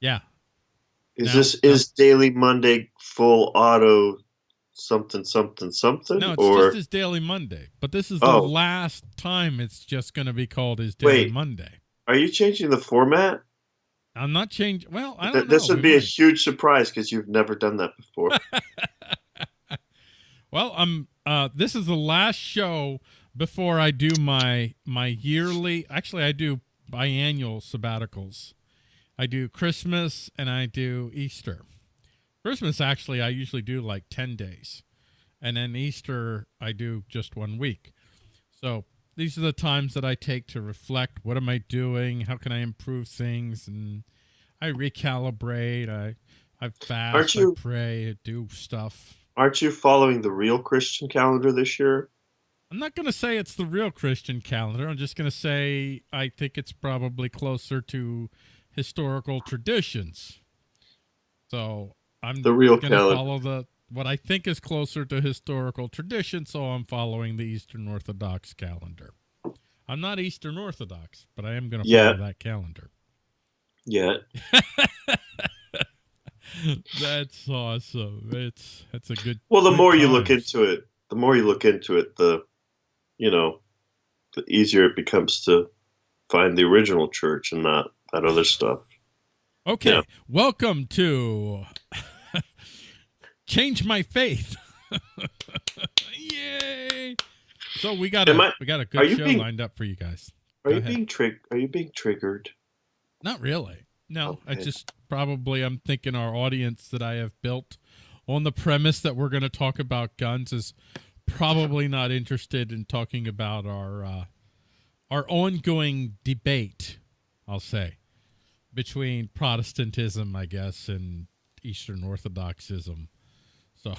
Yeah. Is No, this no. is Daily Monday full auto something something something No, it's or just his Daily Monday. But this is the Oh. last time it's just going to be called his Daily Wait. Monday. are you changing the format? I'm not changing. Well, I don't know. this would We be a huge surprise because you've never done that before. Well, I'm. Uh, this is the last show before I do my my yearly. Actually, I do biannual sabbaticals. I do Christmas and I do Easter. Christmas, actually, I usually do like ten days, and then Easter I do just one week. So these are the times that I take to reflect. What am I doing? How can I improve things? And I recalibrate. I I fast. Aren't you- I pray. I do stuff. Aren't you following the real Christian calendar this year? I'm not going to say it's the real Christian calendar. I'm just going to say I think it's probably closer to historical traditions. So I'm The real going to follow the what I think is closer to historical tradition. So I'm following the Eastern Orthodox calendar. I'm not Eastern Orthodox, but I am going to Yeah. follow that calendar. Yeah. That's awesome. It's that's a good. Well, the good more you look into it, the more you look into it, the you know, the easier it becomes to find the original church and not that other stuff. Okay, Yeah. welcome to Change My Faith. Yay! So we got Am a I- we got a good show being- lined up for you guys. Are Go you ahead. being trig- Are you being triggered? Not really. No, I just probably I'm thinking our audience that I have built on the premise that we're going to talk about guns is probably not interested in talking about our uh, our ongoing debate. I'll say between Protestantism, I guess, and Eastern Orthodoxism. So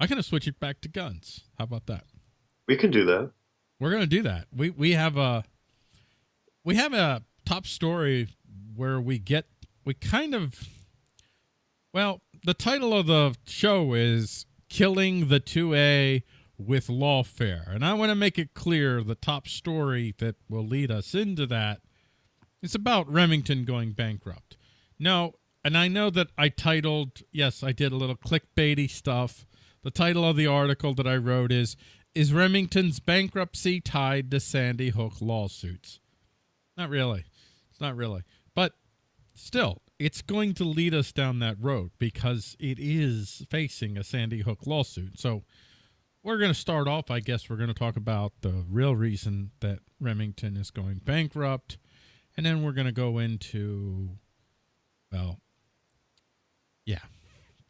I'm going to switch it back to guns. How about that? We can do that. We're gonna do that. We we have a we have a top story where we get we kind of well the title of the show is killing the 2A with lawfare and I want to make it clear the top story that will lead us into that is about Remington going bankrupt. No, and I know that I titled yes I did a little clickbaity stuff. The title of the article that I wrote is is Remington's bankruptcy tied to Sandy Hook lawsuits? Not really. It's not really. But still, it's going to lead us down that road because it is facing a Sandy Hook lawsuit. So we're going to start off, I guess, we're going to talk about the real reason that Remington is going bankrupt. And then we're going to go into, well, yeah.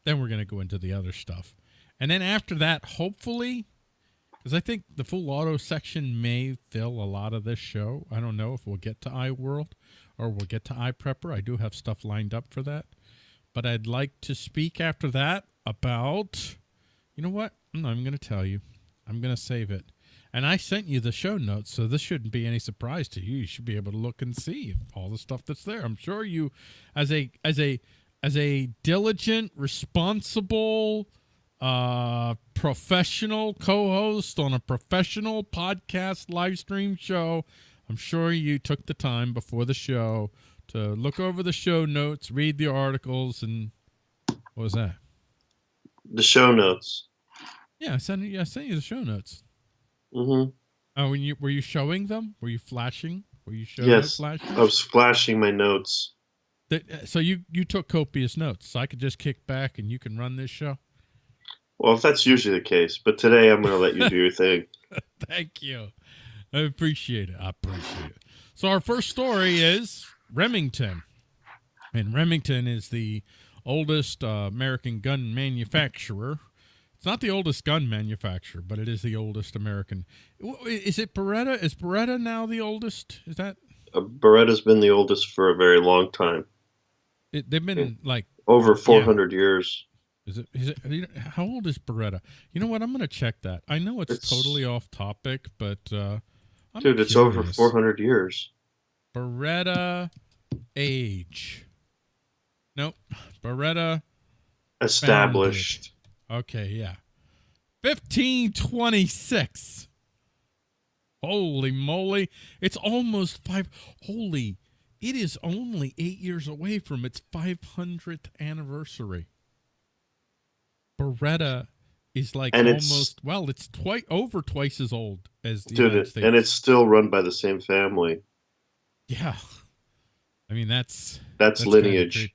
Then we're going to go into the other stuff. And then after that, hopefully, because I think the full auto section may fill a lot of this show. I don't know if we'll get to iWorld or we'll get to iPrepper. I do have stuff lined up for that. But I'd like to speak after that about, you know what? I'm going to tell you. I'm going to save it. And I sent you the show notes, so this shouldn't be any surprise to you. You should be able to look and see all the stuff that's there. I'm sure you, as a as a as a diligent, responsible, uh, professional co-host on a professional podcast live stream show. I'm sure you took the time before the show to look over the show notes, read the articles, and what was that? The show notes. Yeah, I sent you. I sent you the show notes. Hmm Oh, when you were you showing them? Were you flashing? Were you showing Yes. flashing? I was flashing my notes. That- so you you took copious notes, so I could just kick back and you can run this show. Well, that's usually the case, but today I'm going to let you do your thing. Thank you. I appreciate it. I appreciate it. So our first story is Remington. And Remington is the oldest uh, American gun manufacturer. It's not the oldest gun manufacturer, but it is the oldest American. Is it Beretta? Is Beretta now the oldest? Is that Uh, Beretta's been the oldest for a very long time, it, they've been like over 400 years. Is it? Is it? you How old is Beretta? You know what? I'm going to check that. I know it's, It's- totally off topic, but uh, I'm Dude, it's over 400 years. Beretta age. Nope. Beretta. Established. Okay, yeah. 1526. Holy moly. It's almost five. Holy. it is only eight years away from its 500th anniversary. Beretta is like And almost well, it's twice over twice as old as the United it- States. and it's still run by the same family. yeah. I mean that's That's, that's lineage.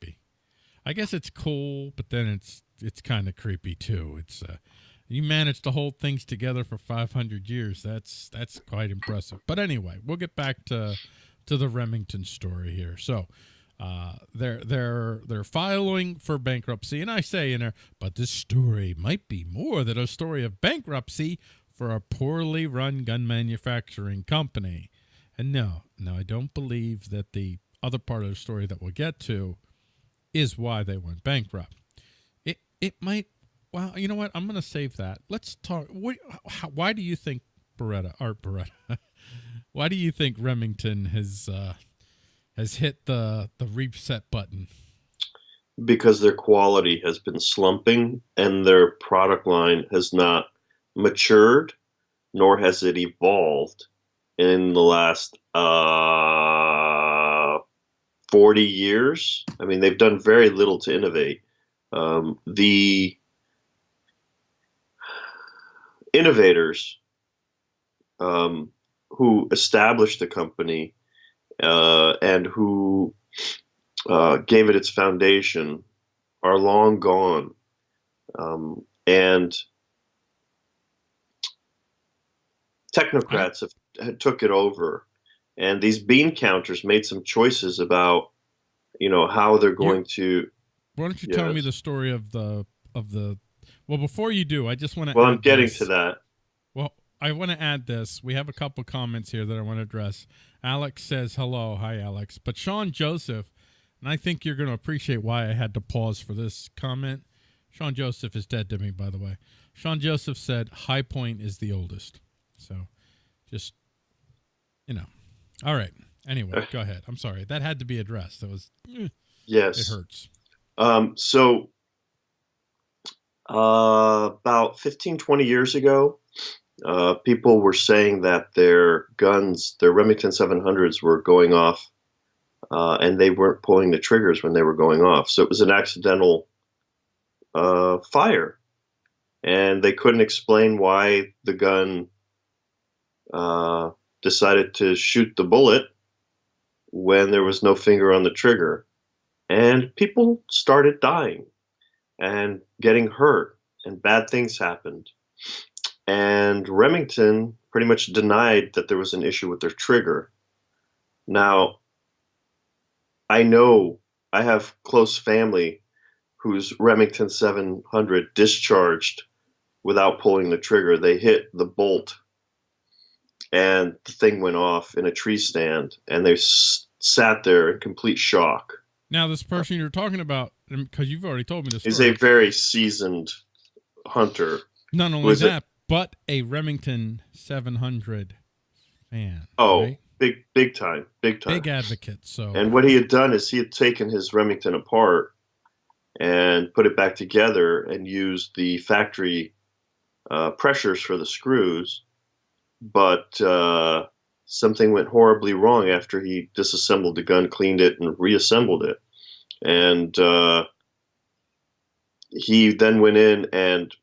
I guess it's cool, but then it's it's kind of creepy too. It's uh, you managed to hold things together for 500 years. That's that's quite impressive. But anyway, we'll get back to to the Remington story here. So, uh, they're they're they're filing for bankruptcy, and I say in there, but this story might be more than a story of bankruptcy for a poorly run gun manufacturing company. And no, no, I don't believe that the other part of the story that we'll get to is why they went bankrupt. It might. Well, you know what? I'm going to save that. Let's talk. What, how, why do you think Beretta, Art Beretta, why do you think Remington has uh, has hit the the reset button? because their quality has been slumping and their product line has not matured nor has it evolved in the last uh, 40 years i mean they've done very little to innovate um, the innovators um, who established the company uh, and who uh, gave it its foundation are long gone. Um, and technocrats have, have took it over. And these bean counters made some choices about, you know, how they're going to. Why don't you tell me the story of the of the? Well, before you do, I just want to. Well, I'm getting to that. Well, I want to add this. We have a couple comments here that I want to address. Alex says hello, hi Alex. But Sean Joseph, and I think you're going to appreciate why I had to pause for this comment. Sean Joseph is dead to me, by the way. Sean Joseph said Hi-Point is the oldest. So, just you know. All right. Anyway, go ahead. I'm sorry. That had to be addressed. That was eh, Yes. it hurts. Um, so, uh, about 15, 20 years ago, uh, people were saying that their guns, their Remington 700s, were going off uh, and they weren't pulling the triggers when they were going off. So it was an accidental uh, fire. And they couldn't explain why the gun uh, decided to shoot the bullet when there was no finger on the trigger and people started dying and getting hurt and bad things happened. And remington pretty much denied that there was an issue with their trigger. Now i know i have close family whose remington 700 discharged without pulling the trigger. They hit the bolt and the thing went off in a tree stand and they sat there in complete shock Now, this person you're talking about, because you've already told me this is story. a very seasoned hunter. Not only was it- that, but a Remington 700 fan. Oh, right? big, big time, big time. big advocate. So and what he had done is he had taken his Remington apart and put it back together and used the factory uh, pressures for the screws, but uh, something went horribly wrong after he disassembled the gun, cleaned it, and reassembled it. And uh, he then went in and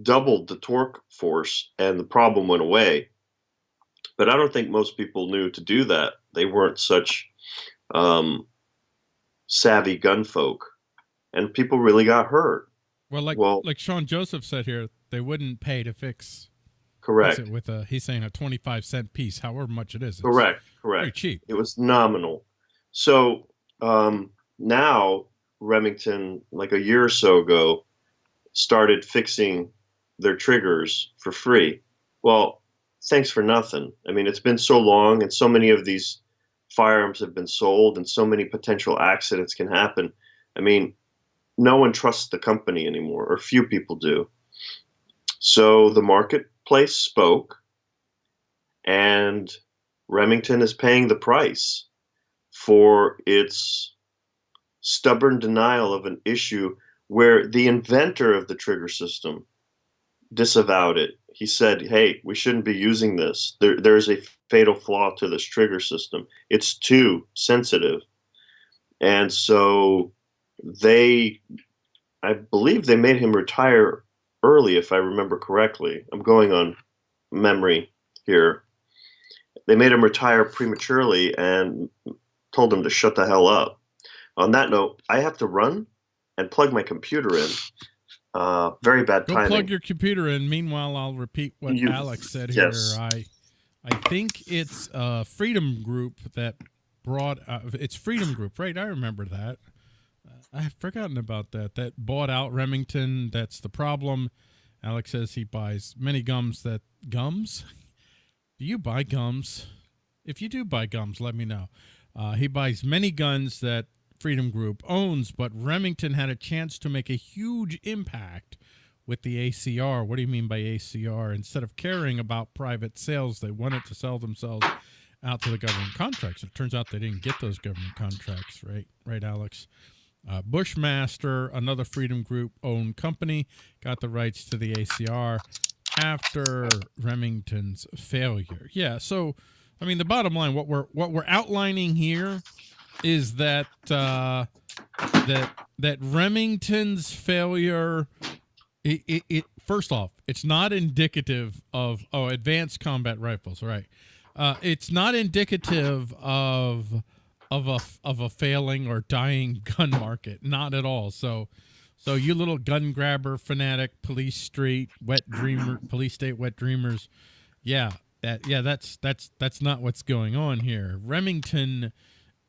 doubled the torque force, and the problem went away. But I don't think most people knew to do that. They weren't such um, savvy gun folk, and people really got hurt. well, like well- like Sean Joseph said here, they wouldn't pay to fix fix Correct. with a. He's saying a 25 cent piece, however much it is. Correct. Very Correct. cheap. It was nominal. So um, now Remington, like a year or so ago, started fixing their triggers for free. Well, thanks for nothing. I mean, it's been so long, and so many of these firearms have been sold, and so many potential accidents can happen. I mean, no one trusts the company anymore, or few people do. So the marketplace spoke, and Remington is paying the price for its stubborn denial of an issue where the inventor of the trigger system disavowed it. He said, "Hey, we shouldn't be using this. There, there's a fatal flaw to this trigger system. It's too sensitive." And so they, I believe, they made him retire early, if I remember correctly. I'm going on memory here. They made him retire prematurely and told him to shut the hell up. On that note, I have to run and plug my computer in. Uh, very bad Go timing. plug your computer in. Meanwhile, I'll repeat what You- Alex said yes. here. I, I think it's a Freedom Group that brought. Uh, it's Freedom Group, right? I remember that. I've forgotten about that. That bought out Remington. That's the problem. Alex says he buys many gums. That gums. Do you buy gums? If you do buy gums, let me know. Uh, he buys many guns that Freedom Group owns, but Remington had a chance to make a huge impact with the ACR. What do you mean by ACR? Instead of caring about private sales, they wanted to sell themselves out to the government contracts. It turns out they didn't get those government contracts, right? Right, Alex? Uh, Bushmaster, another Freedom Group owned company, got the rights to the ACR after Remington's failure. Yeah, so I mean the bottom line what we're what we're outlining here is that uh that that Remington's failure it, it, it first off, it's not indicative of oh advanced combat rifles, right? Uh, it's not indicative of of a of a failing or dying gun market, not at all. So, so you little gun grabber fanatic, police street, wet dreamer, police state, wet dreamers, yeah, that yeah, that's that's that's not what's going on here. Remington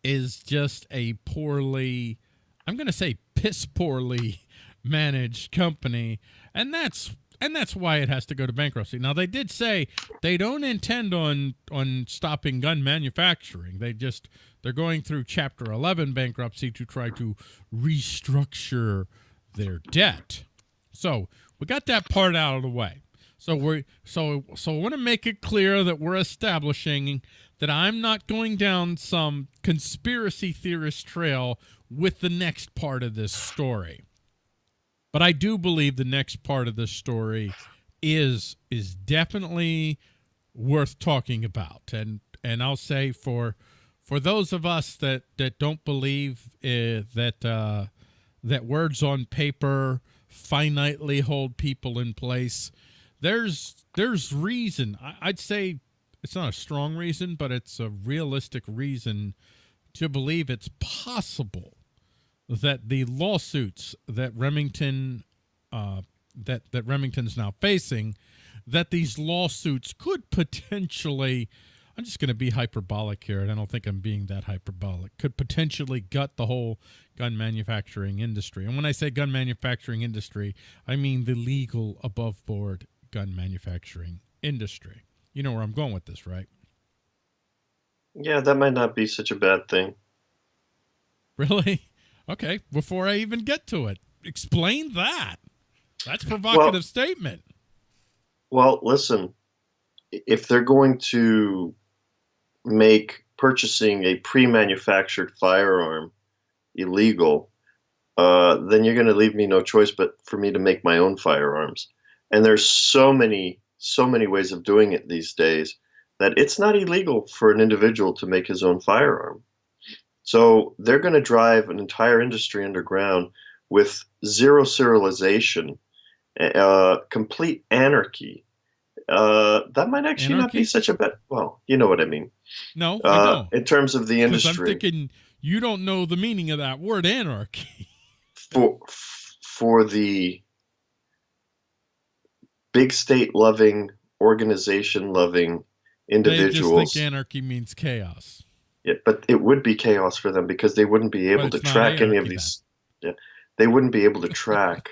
is just a poorly, I'm going to say piss poorly managed company, and that's and that's why it has to go to bankruptcy. Now they did say they don't intend on on stopping gun manufacturing. They just they're going through Chapter 11 bankruptcy to try to restructure their debt. So we got that part out of the way. So we're so so I want to make it clear that we're establishing that I'm not going down some conspiracy theorist trail with the next part of this story. But I do believe the next part of this story is is definitely worth talking about. And and I'll say for for those of us that that don't believe uh, that uh, that words on paper finitely hold people in place, there's there's reason. I, I'd say it's not a strong reason, but it's a realistic reason to believe it's possible that the lawsuits that Remington uh, that that Remington's now facing, that these lawsuits could potentially, I'm just going to be hyperbolic here, and I don't think I'm being that hyperbolic, could potentially gut the whole gun manufacturing industry. And when I say gun manufacturing industry, I mean the legal above board gun manufacturing industry. You know where I'm going with this, right? Yeah, that might not be such a bad thing. Really? Okay. Before I even get to it, explain that. That's provocative Well- statement. Well, listen, if they're going to make purchasing a pre-manufactured firearm illegal, uh, then you're going to leave me no choice but for me to make my own firearms. And there's so many, so many ways of doing it these days that it's not illegal for an individual to make his own firearm. So they're going to drive an entire industry underground with zero serialization, uh, complete anarchy. Uh, that might actually not be such a bad. Well, you know what I mean. No, I Uh, don't. in terms of the Because I'm industry, thinking you don't know the meaning of that word anarchy. for for the big state loving, organization loving individuals. They just think anarchy means chaos. Yeah, but it would be chaos for them because they wouldn't be able to track any of these. Yeah, they wouldn't be able to track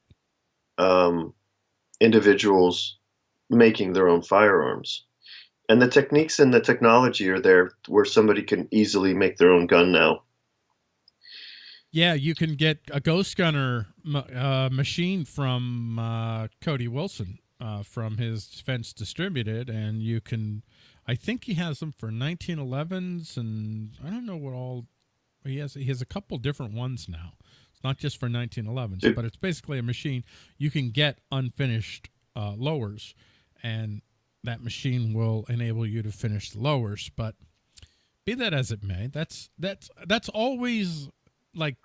um, individuals making their own firearms. And the techniques and the technology are there where somebody can easily make their own gun now. Yeah, you can get a ghost gunner uh, machine from uh, Cody Wilson uh, from his Defense Distributed, and you can. I think he has them for 1911s, and I don't know what all he has. He has a couple different ones now. It's not just for 1911s, It- but it's basically a machine you can get unfinished uh, lowers, and that machine will enable you to finish the lowers. But be that as it may, that's that's that's always like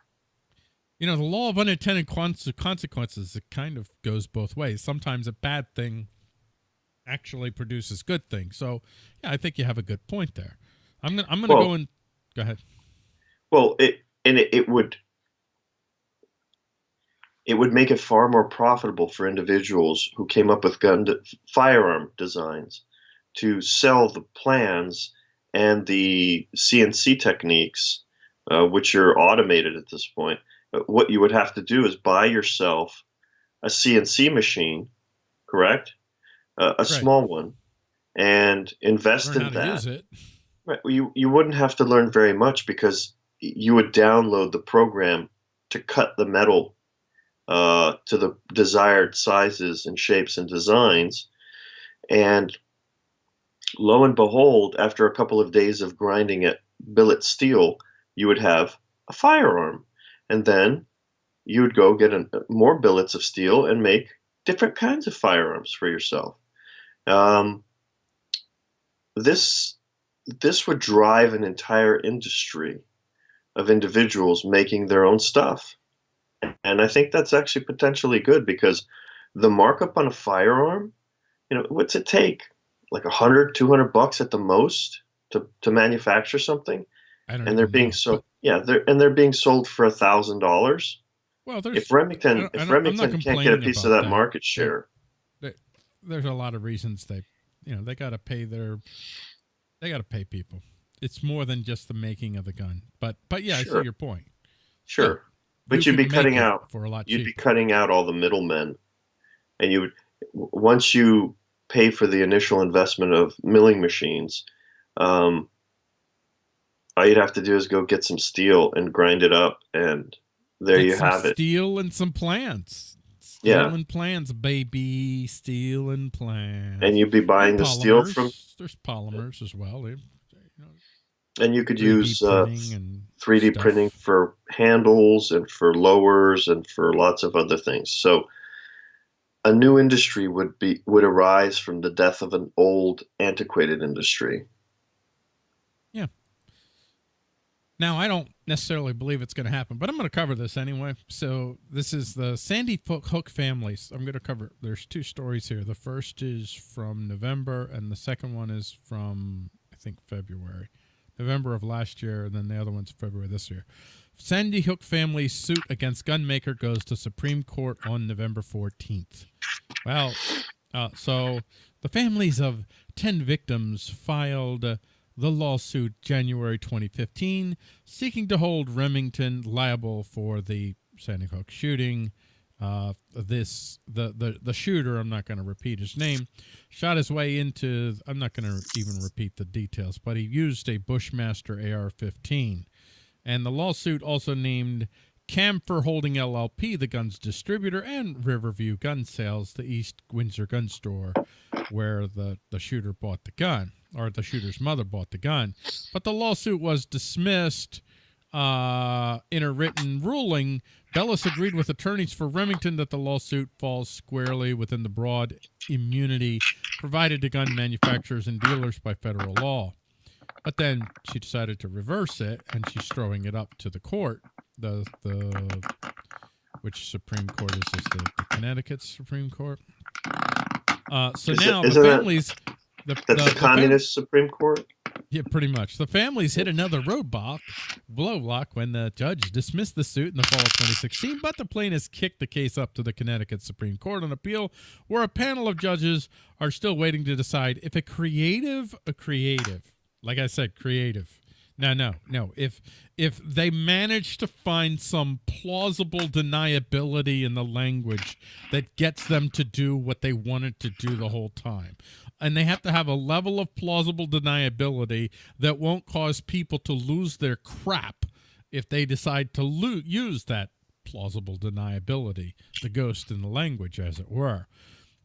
you know the law of unintended consequences. It kind of goes both ways. Sometimes a bad thing actually produces good things. So yeah, I think you have a good point there. I'm gonna I'm gonna Well- go and go ahead. Well, it and it, it would it would make it far more profitable for individuals who came up with gun de- firearm designs to sell the plans and the CNC techniques, uh, which are automated at this point. What you would have to do is buy yourself a CNC machine, correct? Uh, a small one, and invest Learn in that. Right. Well, you you wouldn't have to learn very much because you would download the program to cut the metal uh, to the desired sizes and shapes and designs, and lo and behold, after a couple of days of grinding it billet steel, you would have a firearm, and then you would go get an, more billets of steel and make different kinds of firearms for yourself. Um, this this would drive an entire industry of individuals making their own stuff. And I think that's actually potentially good because the markup on a firearm, you know, what's it take? Like 100, 200 bucks at the most to, to manufacture something? And they're being know, sold, yeah, they're, and they're being sold for a thousand dollars. well, If Remington, I don't- I if don't- I'm not Remington can't get a piece of that, that. market share, there's a lot of reasons they, you know, they got to pay their, they got to pay people. It's more than just the making of the gun. But but yeah, I see your point. sure. But You you'd be cutting out for a lot you'd be cutting out all the middlemen and you would once you pay for the initial investment of milling machines um, all you'd have to do is go get some steel and grind it up and there Get you have it Steel and some plants. Yeah. and plants, baby. stealing and plants. and you'd be buying the steel from There's polymers as well. They, you know, and you could 3D use uh, printing 3D stuff. printing for handles and for lowers and for lots of other things. So a new industry would be would arise from the death of an old antiquated industry. Now, I don't necessarily believe it's going to happen, but I'm going to cover this anyway. So, this is the Sandy Hook families. I'm going to cover. There's two stories here. The first is from November, and the second one is from I think February, November of last year, and then the other one's February this year. Sandy Hook family suit against gunmaker goes to Supreme Court on November 14th. Well, uh, so the families of 10 victims filed uh, the lawsuit January 2015, seeking to hold Remington liable for the Sandy Hook shooting. Uh, this the the the shooter. I'm not going to repeat his name. Shot his way into. I'm not going to even repeat the details, but he used a Bushmaster AR-15, and the lawsuit also named Camfour Holding LLP, the gun's distributor, and Riverview Gun Sales, the East Windsor gun store, where the, the shooter bought the gun, or the shooter's mother bought the gun. But the lawsuit was dismissed uh, in a written ruling. Bellis agreed with attorneys for Remington that the lawsuit falls squarely within the broad immunity provided to gun manufacturers and dealers by federal law. But then she decided to reverse it, and she's throwing it up to the court. The the which Supreme Court is this? The, the Connecticut Supreme Court. Uh, so Is it- now the isn't that- families. The, That's the- the, the communist Supreme Court. yeah, pretty much. The families hit another roadblock, blow block when the judge dismissed the suit in the fall of 2016, but the plaintiffs kicked the case up to the Connecticut Supreme Court on appeal, where a panel of judges are still waiting to decide if a creative, a creative, like I said, creative. No, no, no. If if they manage to find some plausible deniability in the language that gets them to do what they wanted to do the whole time, and they have to have a level of plausible deniability that won't cause people to lose their crap if they decide to use that plausible deniability, the ghost in the language, as it were.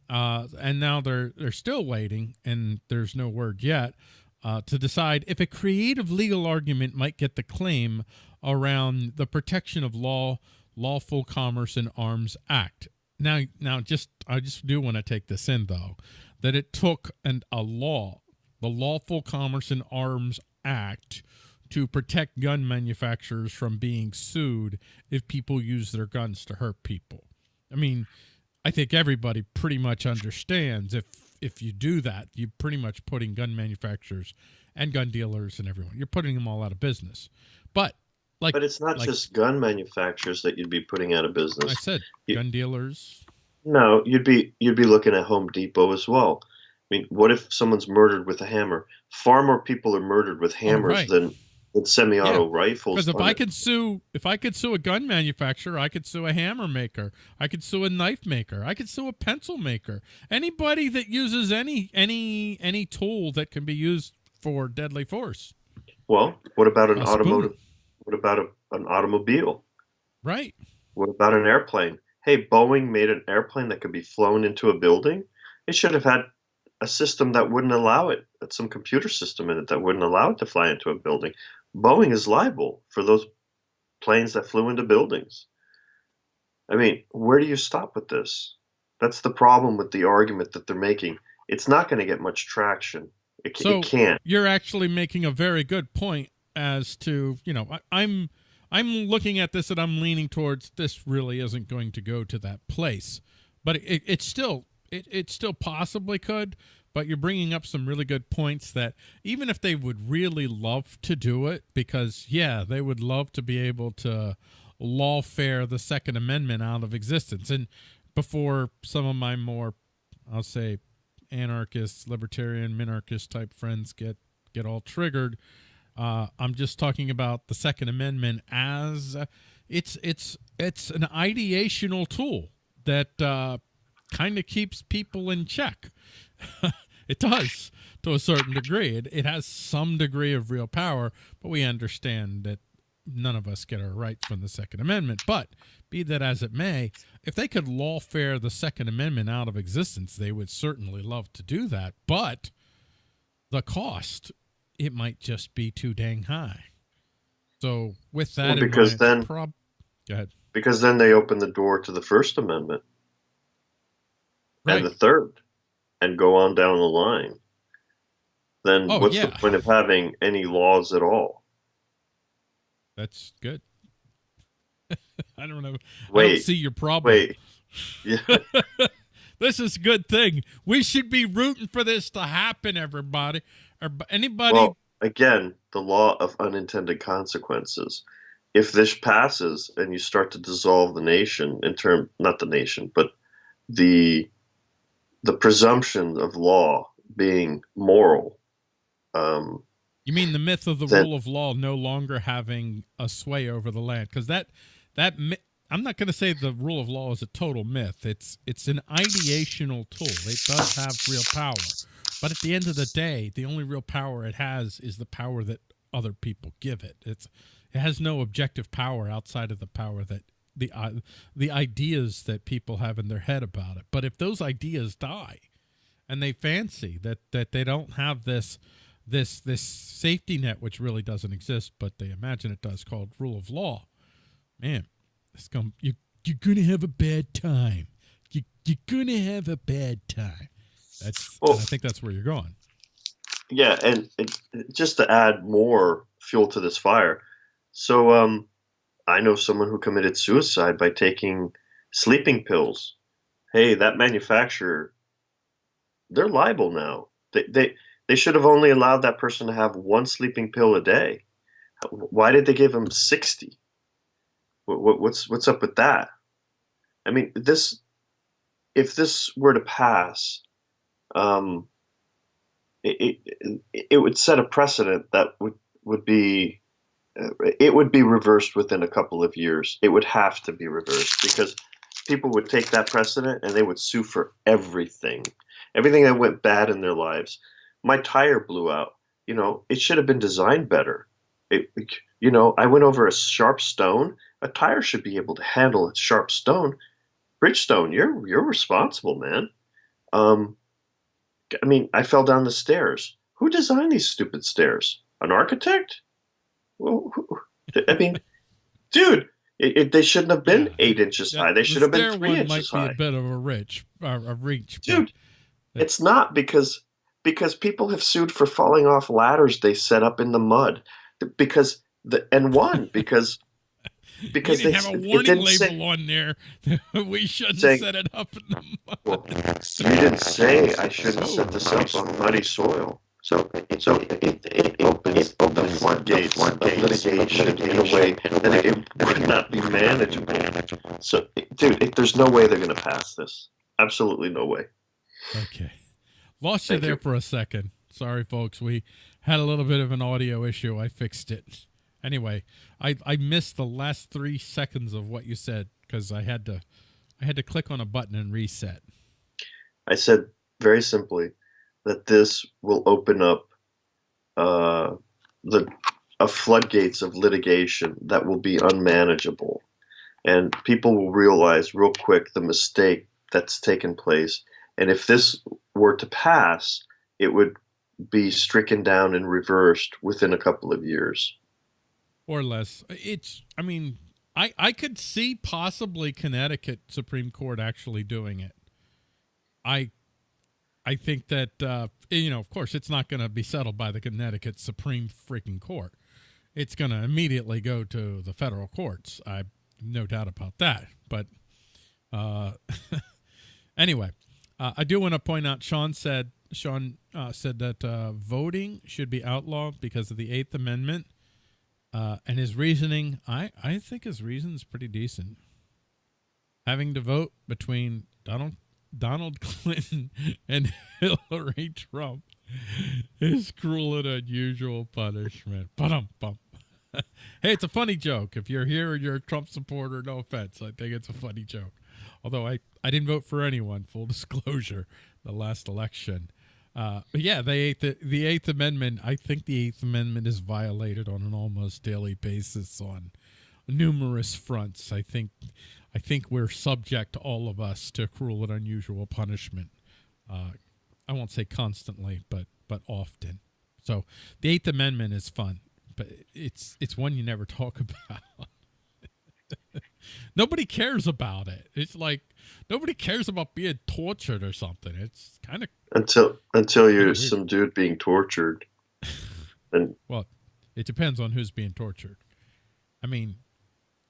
Uh, and now they're they're still waiting, and there's no word yet uh, to decide if a creative legal argument might get the claim around the protection of law Lawful Commerce in Arms Act. Now, now, just I just do want to take this in though, that it took an, a law, the Lawful Commerce in Arms Act, to protect gun manufacturers from being sued if people use their guns to hurt people. I mean, I think everybody pretty much understands if if you do that, you're pretty much putting gun manufacturers and gun dealers and everyone. You're putting them all out of business. But like But it's not like- just gun manufacturers that you'd be putting out of business. I said, You- gun dealers. No, you'd be you'd be looking at Home Depot as well. I mean, what if someone's murdered with a hammer? Far more people are murdered with hammers Oh, right. than with semi-auto rifles. Because if I it. could sue, if I could sue a gun manufacturer, I could sue a hammer maker, I could sue a knife maker, I could sue a pencil maker. Anybody that uses any any any tool that can be used for deadly force, well, what about an A spoon. automotive? What about a, an automobile? right? What about an airplane? Hey, Boeing made an airplane that could be flown into a building. It should have had a system that wouldn't allow it, some computer system in it that wouldn't allow it to fly into a building. Boeing is liable for those planes that flew into buildings. I mean, where do you stop with this? That's the problem with the argument that they're making. It's not going to get much traction. It, So- it can't. You're actually making a very good point as to you know I, I'm I'm looking at this and I'm leaning towards this really isn't going to go to that place, but it, it still it, it still possibly could. But you're bringing up some really good points that even if they would really love to do it, because yeah, they would love to be able to lawfare the Second Amendment out of existence. And before some of my more, I'll say, anarchist, libertarian, minarchist type friends get get all triggered. Uh, I'm just talking about the Second Amendment as it's it's it's an ideational tool that uh, kind of keeps people in check. it does to a certain degree. It, it has some degree of real power, but we understand that none of us get our rights from the Second Amendment. But be that as it may, if they could lawfare the Second Amendment out of existence, they would certainly love to do that. But the cost, it might just be too dang high. So with that, Well, in because mind, then- prob- go ahead. Because then they open the door to the First Amendment Right. and the Third and go on down the line. Then Oh, what's yeah. the point of having any laws at all? That's good. I don't know. I don't Wait, see your problem. wait. Yeah. This is a good thing. We should be rooting for this to happen, everybody. Or anybody. Well, again, the law of unintended consequences. If this passes and you start to dissolve the nation in term not the nation, but the the presumption of law being moral, um, You mean the myth of the That- rule of law no longer having a sway over the land? Because that that I'm not going to say the rule of law is a total myth. It's it's an ideational tool. It does have real power, but at the end of the day, the only real power it has is the power that other people give it. It's it has no objective power outside of the power that the uh, the ideas that people have in their head about it. But if those ideas die, and they fancy that that they don't have this this this safety net which really doesn't exist but they imagine it does called rule of law man it's come you you're gonna have a bad time you, you're gonna have a bad time that's Well- i think that's where you're going yeah, and it, just to add more fuel to this fire. So, um, I know someone who committed suicide by taking sleeping pills. Hey, that manufacturer, they're liable now. They they they should have only allowed that person to have one sleeping pill a day. Why did they give him sixty? What, what, what's what's up with that? I mean, this if this were to pass, um, it, it, it would set a precedent that would would be it would be reversed within a couple of years. It would have to be reversed because people would take that precedent and they would sue for everything, everything that went bad in their lives. My tire blew out. You know, it should have been designed better. It, you know, I went over a sharp stone. A tire should be able to handle a sharp stone. Bridgestone, you're you're responsible, man. Um, I mean, I fell down the stairs. Who designed these stupid stairs? An architect? I mean, dude, It, it, they shouldn't have been Yeah. eight inches Yeah, high. They the should have been three inches might be high. a bit of a uh, a reach, Dude, It's not because because people have sued for falling off ladders they set up in the mud because the and one because because they didn't have a warning label say on there. we shouldn't Saying- set it up in the mud. well, you didn't say I shouldn't set this up on muddy soil. So so it, it, it opens the floodgates of litigation in a way that it would not be manageable. So dude, it, there's no way they're going to pass this. Absolutely no way. Okay. Lost you there you. for a second. Sorry, folks. We had a little bit of an audio issue. I fixed it. Anyway, I, I missed the last three seconds of what you said because I had to I had to click on a button and reset. I said very simply that this will open up uh, the a floodgates of litigation that will be unmanageable, and people will realize real quick the mistake that's taken place. And if this were to pass, it would be stricken down and reversed within a couple of years. or less. It's, I mean, I, I could see possibly Connecticut Supreme Court actually doing it. I, I think that, uh, you know, of course, it's not going to be settled by the Connecticut Supreme freaking Court. It's going to immediately go to the federal courts. I no doubt about that. But uh, anyway, uh, I do want to point out. Sean said Sean uh, said that uh, voting should be outlawed because of the Eighth Amendment. Uh, and his reasoning, I, I think his reason is pretty decent. Having to vote between Donald Donald Clinton and Hillary Trump is cruel and unusual punishment. Ba-dum, bum. hey, it's a funny joke. If you're here and you're a Trump supporter, no offense. I think it's a funny joke. Although I, I didn't vote for anyone, full disclosure, the last election. Uh, but yeah, the the Eighth Amendment. I think the Eighth Amendment is violated on an almost daily basis on numerous fronts. I think I think we're subject, all of us, to cruel and unusual punishment. Uh, I won't say constantly, but but often. So the Eighth Amendment is fun, but it's it's one you never talk about. nobody cares about it. It's like nobody cares about being tortured or something. It's kind of Until until you're some dude being tortured, and Well, it depends on who's being tortured. I mean,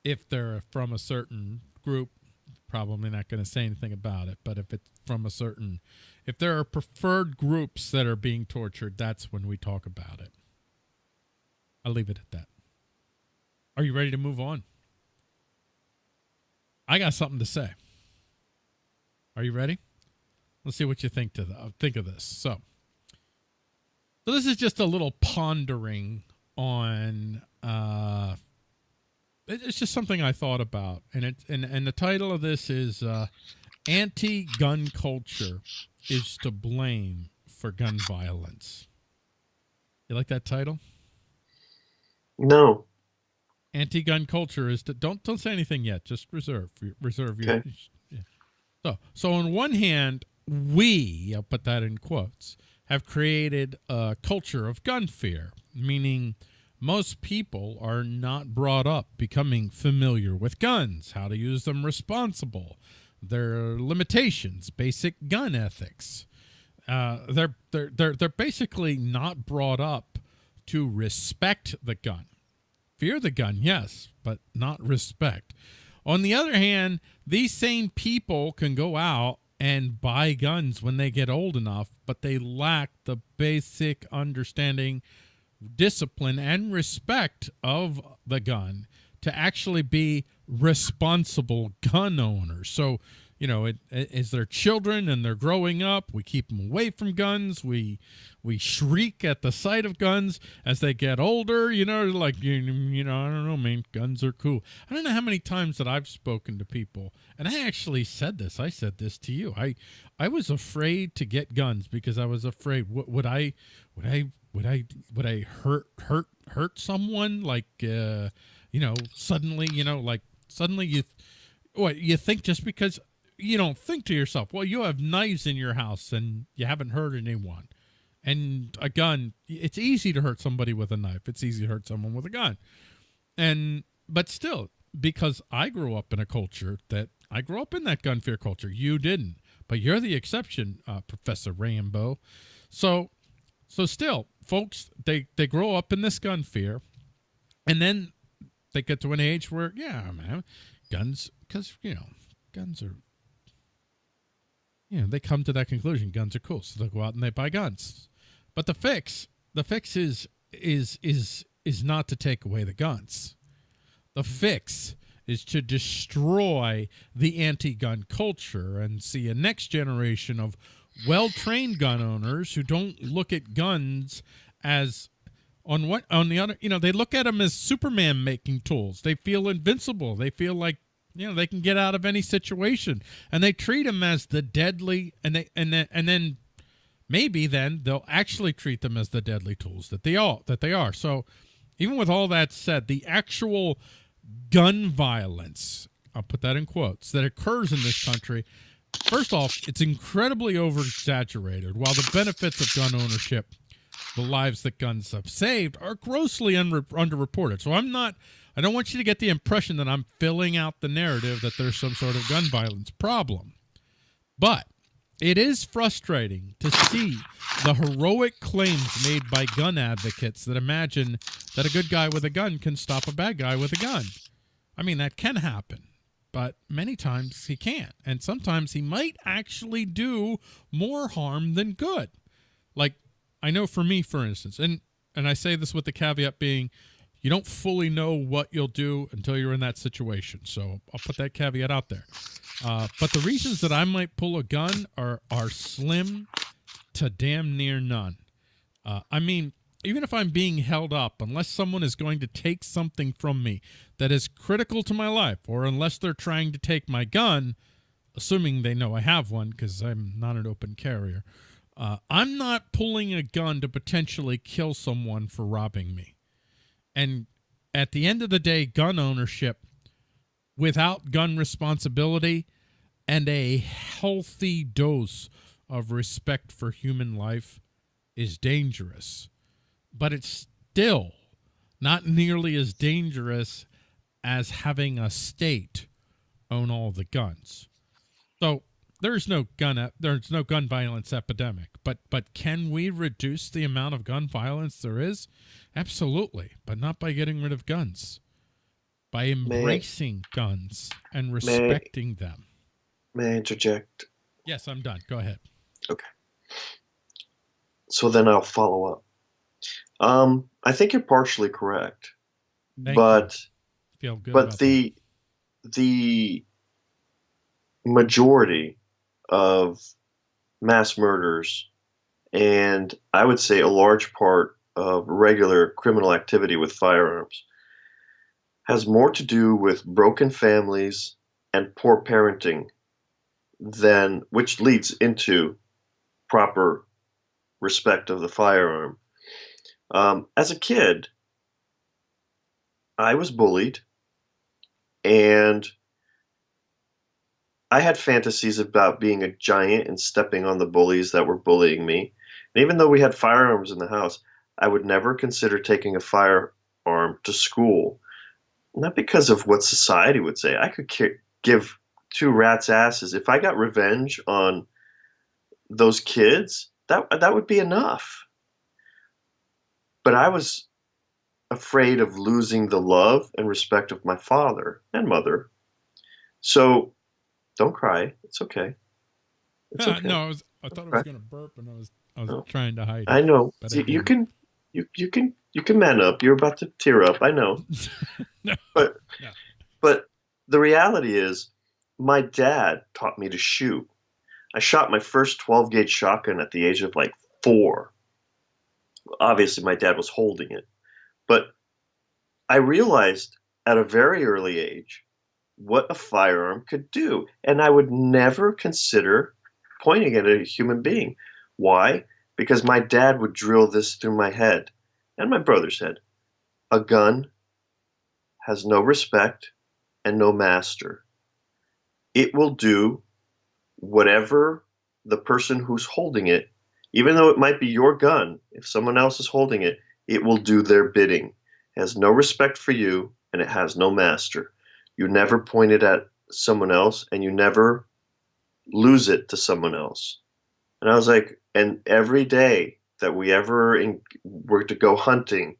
if they're from a certain group, probably not going to say anything about it. But if it's from a certain, if there are preferred groups that are being tortured, that's when we talk about it. I'll leave it at that. Are you ready to move on? I got something to say. Are you ready? Let's see what you think to the, think of this. So, so this is just a little pondering on. Uh, it's just something I thought about, and it and and the title of this is uh, "Anti-Gun Culture is to Blame for Gun Violence." You like that title? no, Anti-gun culture is to don't don't say anything yet. Just reserve reserve your. Okay. Yeah. So so on one hand, we I'll put that in quotes have created a culture of gun fear, meaning most people are not brought up becoming familiar with guns, how to use them responsible, their limitations, basic gun ethics. Uh, they're they're they're they're basically not brought up to respect the gun. Fear the gun, yes, but not respect. On the other hand, these same people can go out and buy guns when they get old enough, but they lack the basic understanding, discipline, and respect of the gun to actually be responsible gun owners. So, you know, it, as they're children and they're growing up, we keep them away from guns. We we shriek at the sight of guns as they get older. You know, like you, you know, I don't know, man, guns are cool. I don't know how many times that I've spoken to people, and I actually said this. I said this to you. I I was afraid to get guns because I was afraid. What would I would I would I would I hurt hurt hurt someone? Like uh, you know suddenly you know like suddenly you what you think just because you don't think to yourself well you have knives in your house and you haven't hurt anyone. And a gun it's easy to hurt somebody with a knife. It's easy to hurt someone with a gun. And but still because I grew up in a culture that I grew up in that gun fear culture. You didn't, but you're the exception, uh, Professor Rambo. So, so still, folks, they they grow up in this gun fear, and then they get to an age where, yeah, man, guns, because you know, guns are, you know, they come to that conclusion. Guns are cool, so they go out and they buy guns. But the fix, the fix is is is is not to take away the guns. The fix is to destroy the anti-gun culture and see a next generation of well-trained gun owners who don't look at guns as on what on the other you know they look at them as superman making tools. They feel invincible. They feel like you know they can get out of any situation. And they treat them as the deadly and they and then and then maybe then they'll actually treat them as the deadly tools that they all that they are. So even with all that said the actual gun violence i'll put that in quotes that occurs in this country first off it's incredibly over exaggerated while the benefits of gun ownership the lives that guns have saved are grossly underreported. So I'm not, I don't want you to get the impression that I'm filling out the narrative that there's some sort of gun violence problem. But it is frustrating to see the heroic claims made by gun advocates that imagine that a good guy with a gun can stop a bad guy with a gun. I mean, that can happen, but many times he can't. And sometimes he might actually do more harm than good. Like I know for me, for instance, and and I say this with the caveat being, you don't fully know what you'll do until you're in that situation. So I'll put that caveat out there. Uh, but the reasons that I might pull a gun are are slim to damn near none. Uh, I mean, even if I'm being held up, unless someone is going to take something from me that is critical to my life, or unless they're trying to take my gun, assuming they know I have one because I'm not an open carrier, uh, I'm not pulling a gun to potentially kill someone for robbing me. And at the end of the day, gun ownership without gun responsibility and a healthy dose of respect for human life is dangerous. But it's still not nearly as dangerous as having a state own all the guns. So there's no gun there's no gun violence epidemic but but can we reduce the amount of gun violence there is? Absolutely but not by getting rid of guns. By embracing may, guns and respecting may, them. May i interject? Yes i'm done. Go ahead. Okay. So then i'll follow up um i think you're partially correct Thank but but the that. the majority of mass murders and I would say a large part of regular criminal activity with firearms has more to do with broken families and poor parenting than which leads into proper respect of the firearm. Um, as a kid, I was bullied and I had fantasies about being a giant and stepping on the bullies that were bullying me. And even though we had firearms in the house, I would never consider taking a firearm to school. Not because of what society would say. I could give two rats' asses. If I got revenge on those kids, that, that would be enough. But I was afraid of losing the love and respect of my father and mother. So don't cry. It's okay. It's okay. no, I was. I thought I was going to burp, and I was. I was no. trying to hide. It, I know. You, you can. You you can you can man up. You're about to tear up. I know. no. But no. but the reality is, my dad taught me to shoot. I shot my first 12 gauge shotgun at the age of like four. Obviously, my dad was holding it, but I realized at a very early age what a firearm could do. And I would never consider pointing at a human being. Why? Because my dad would drill this through my head and my brother's head. A gun has no respect and no master. It will do whatever the person who's holding it, even though it might be your gun, if someone else is holding it, it will do their bidding. It has no respect for you and it has no master. you never point it at someone else, and you never lose it to someone else. And I was like, and every day that we ever in, were to go hunting,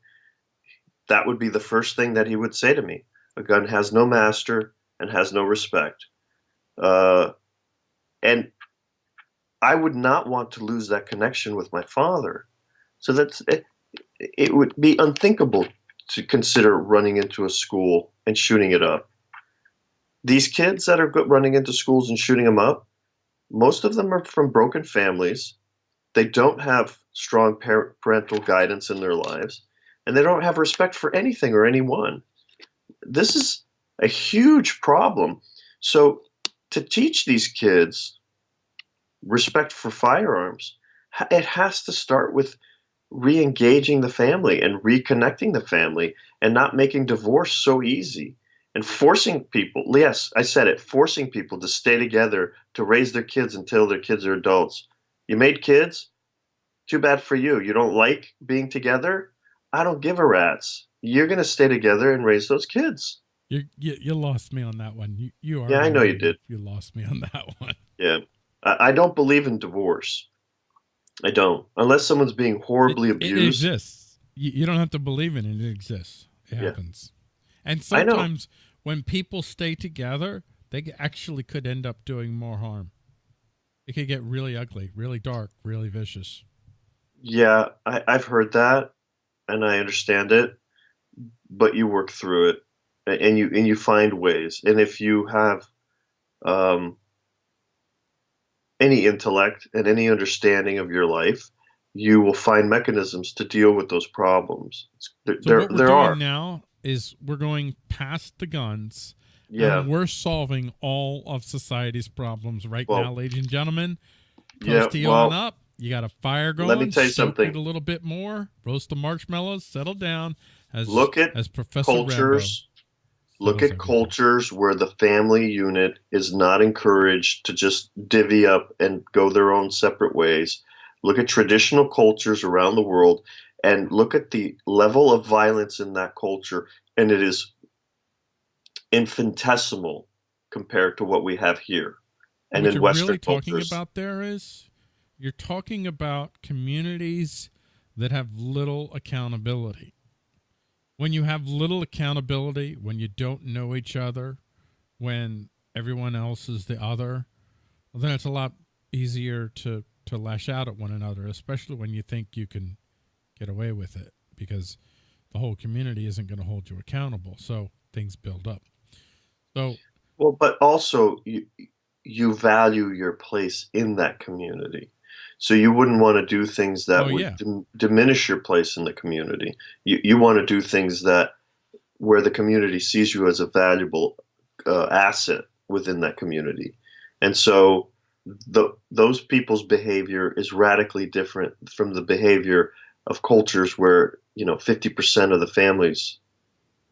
that would be the first thing that he would say to me. A gun has no master and has no respect. Uh, and I would not want to lose that connection with my father. So that's it, it would be unthinkable to consider running into a school and shooting it up. These kids that are running into schools and shooting them up, most of them are from broken families. They don't have strong parental guidance in their lives, and they don't have respect for anything or anyone. This is a huge problem. So, to teach these kids respect for firearms, it has to start with re engaging the family and reconnecting the family and not making divorce so easy and forcing people yes i said it forcing people to stay together to raise their kids until their kids are adults. You made kids? Too bad for you. You don't like being together? I don't give a rat's. You're going to stay together and raise those kids. You, you you lost me on that one. You you are yeah i know you did. You lost me on that one. Yeah i, I don't believe in divorce i don't unless someone's being horribly it, abused it exists you, you don't have to believe in it it exists it yeah. happens and sometimes when people stay together, they actually could end up doing more harm. It could get really ugly, really dark, really vicious. Yeah, I, I've heard that, and I understand it. But you work through it, and you and you find ways. And if you have um, any intellect and any understanding of your life, you will find mechanisms to deal with those problems. There, so there, there are now is we're going past the guns. Yeah. we're solving all of society's problems right well, now, ladies and gentlemen. Yeah, well, up. You got a fire going. Let me tell you something. A little bit more. Roast the marshmallows. Settle down. As look at as Professor cultures. Rambo. Look at cultures where the family unit is not encouraged to just divvy up and go their own separate ways. Look at traditional cultures around the world and look at the level of violence in that culture, and it is infinitesimal compared to what we have here. And in Western, what in Western really cultures, talking about there is you're talking about communities that have little accountability. When you have little accountability, when you don't know each other, when everyone else is the other, well, then it's a lot easier to to lash out at one another, especially when you think you can get away with it because the whole community isn't going to hold you accountable. So things build up. So, well, but also you, you value your place in that community. So you wouldn't want to do things that oh, would yeah. diminish your place in the community. You, you want to do things that where the community sees you as a valuable uh, asset within that community. And so the, those people's behavior is radically different from the behavior of cultures where you know 50% of the families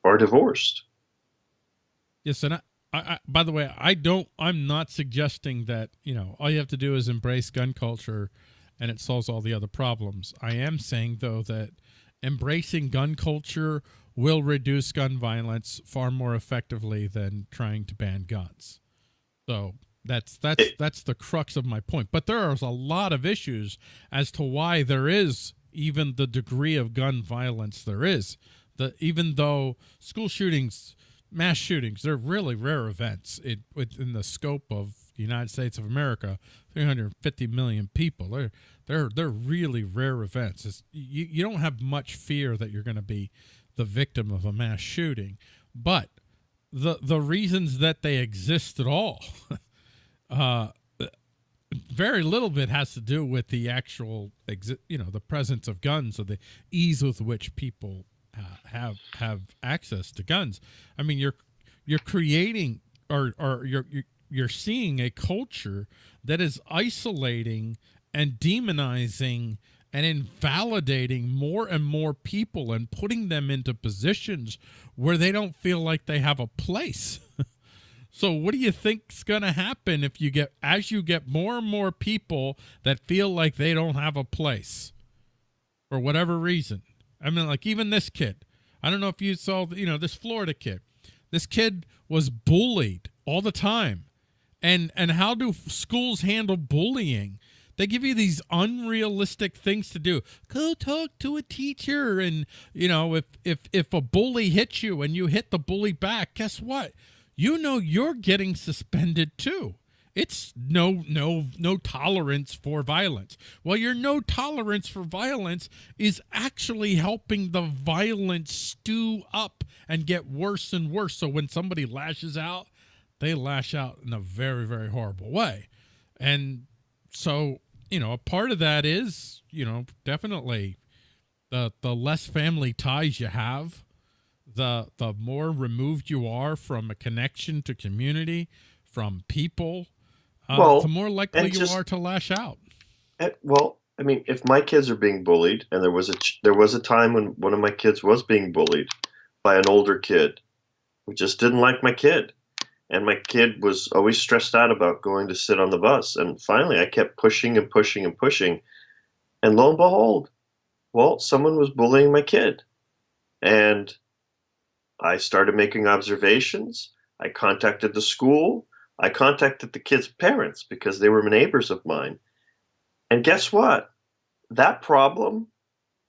are divorced yes and I, I, by the way i don't i'm not suggesting that you know all you have to do is embrace gun culture and it solves all the other problems. I am saying though that embracing gun culture will reduce gun violence far more effectively than trying to ban guns. So that's that's that's the crux of my point. But there is a lot of issues as to why there is even the degree of gun violence there is. The even though school shootings, mass shootings, they're really rare events it, within the scope of the United States of America, 350 million people. They're they're they're really rare events. It's, you you don't have much fear that you're going to be the victim of a mass shooting, but the the reasons that they exist at all uh, very little bit has to do with the actual, you know, the presence of guns or the ease with which people have have access to guns. I mean, you're you're creating or or you're you're seeing a culture that is isolating and demonizing and invalidating more and more people and putting them into positions where they don't feel like they have a place. So what do you think's going to happen if you get as you get more and more people that feel like they don't have a place for whatever reason? I mean like even this kid. I don't know if you saw you know this Florida kid. This kid was bullied all the time. And and how do schools handle bullying? They give you these unrealistic things to do. Go talk to a teacher and you know, if if if a bully hits you and you hit the bully back, guess what? You know you're getting suspended too. It's no no no tolerance for violence. Well, your no tolerance for violence is actually helping the violence stew up and get worse and worse. So when somebody lashes out, they lash out in a very very horrible way. And so, you know, a part of that is, you know, definitely the the less family ties you have, the the more removed you are from a connection to community, from people, uh, well, the more likely you just, are to lash out. Well, I mean, if my kids are being bullied, and there was a there was a time when one of my kids was being bullied by an older kid who just didn't like my kid, and my kid was always stressed out about going to sit on the bus, and finally I kept pushing and pushing and pushing, and lo and behold, well, someone was bullying my kid, and I started making observations. I contacted the school. I contacted the kids' parents because they were neighbors of mine. And guess what? That problem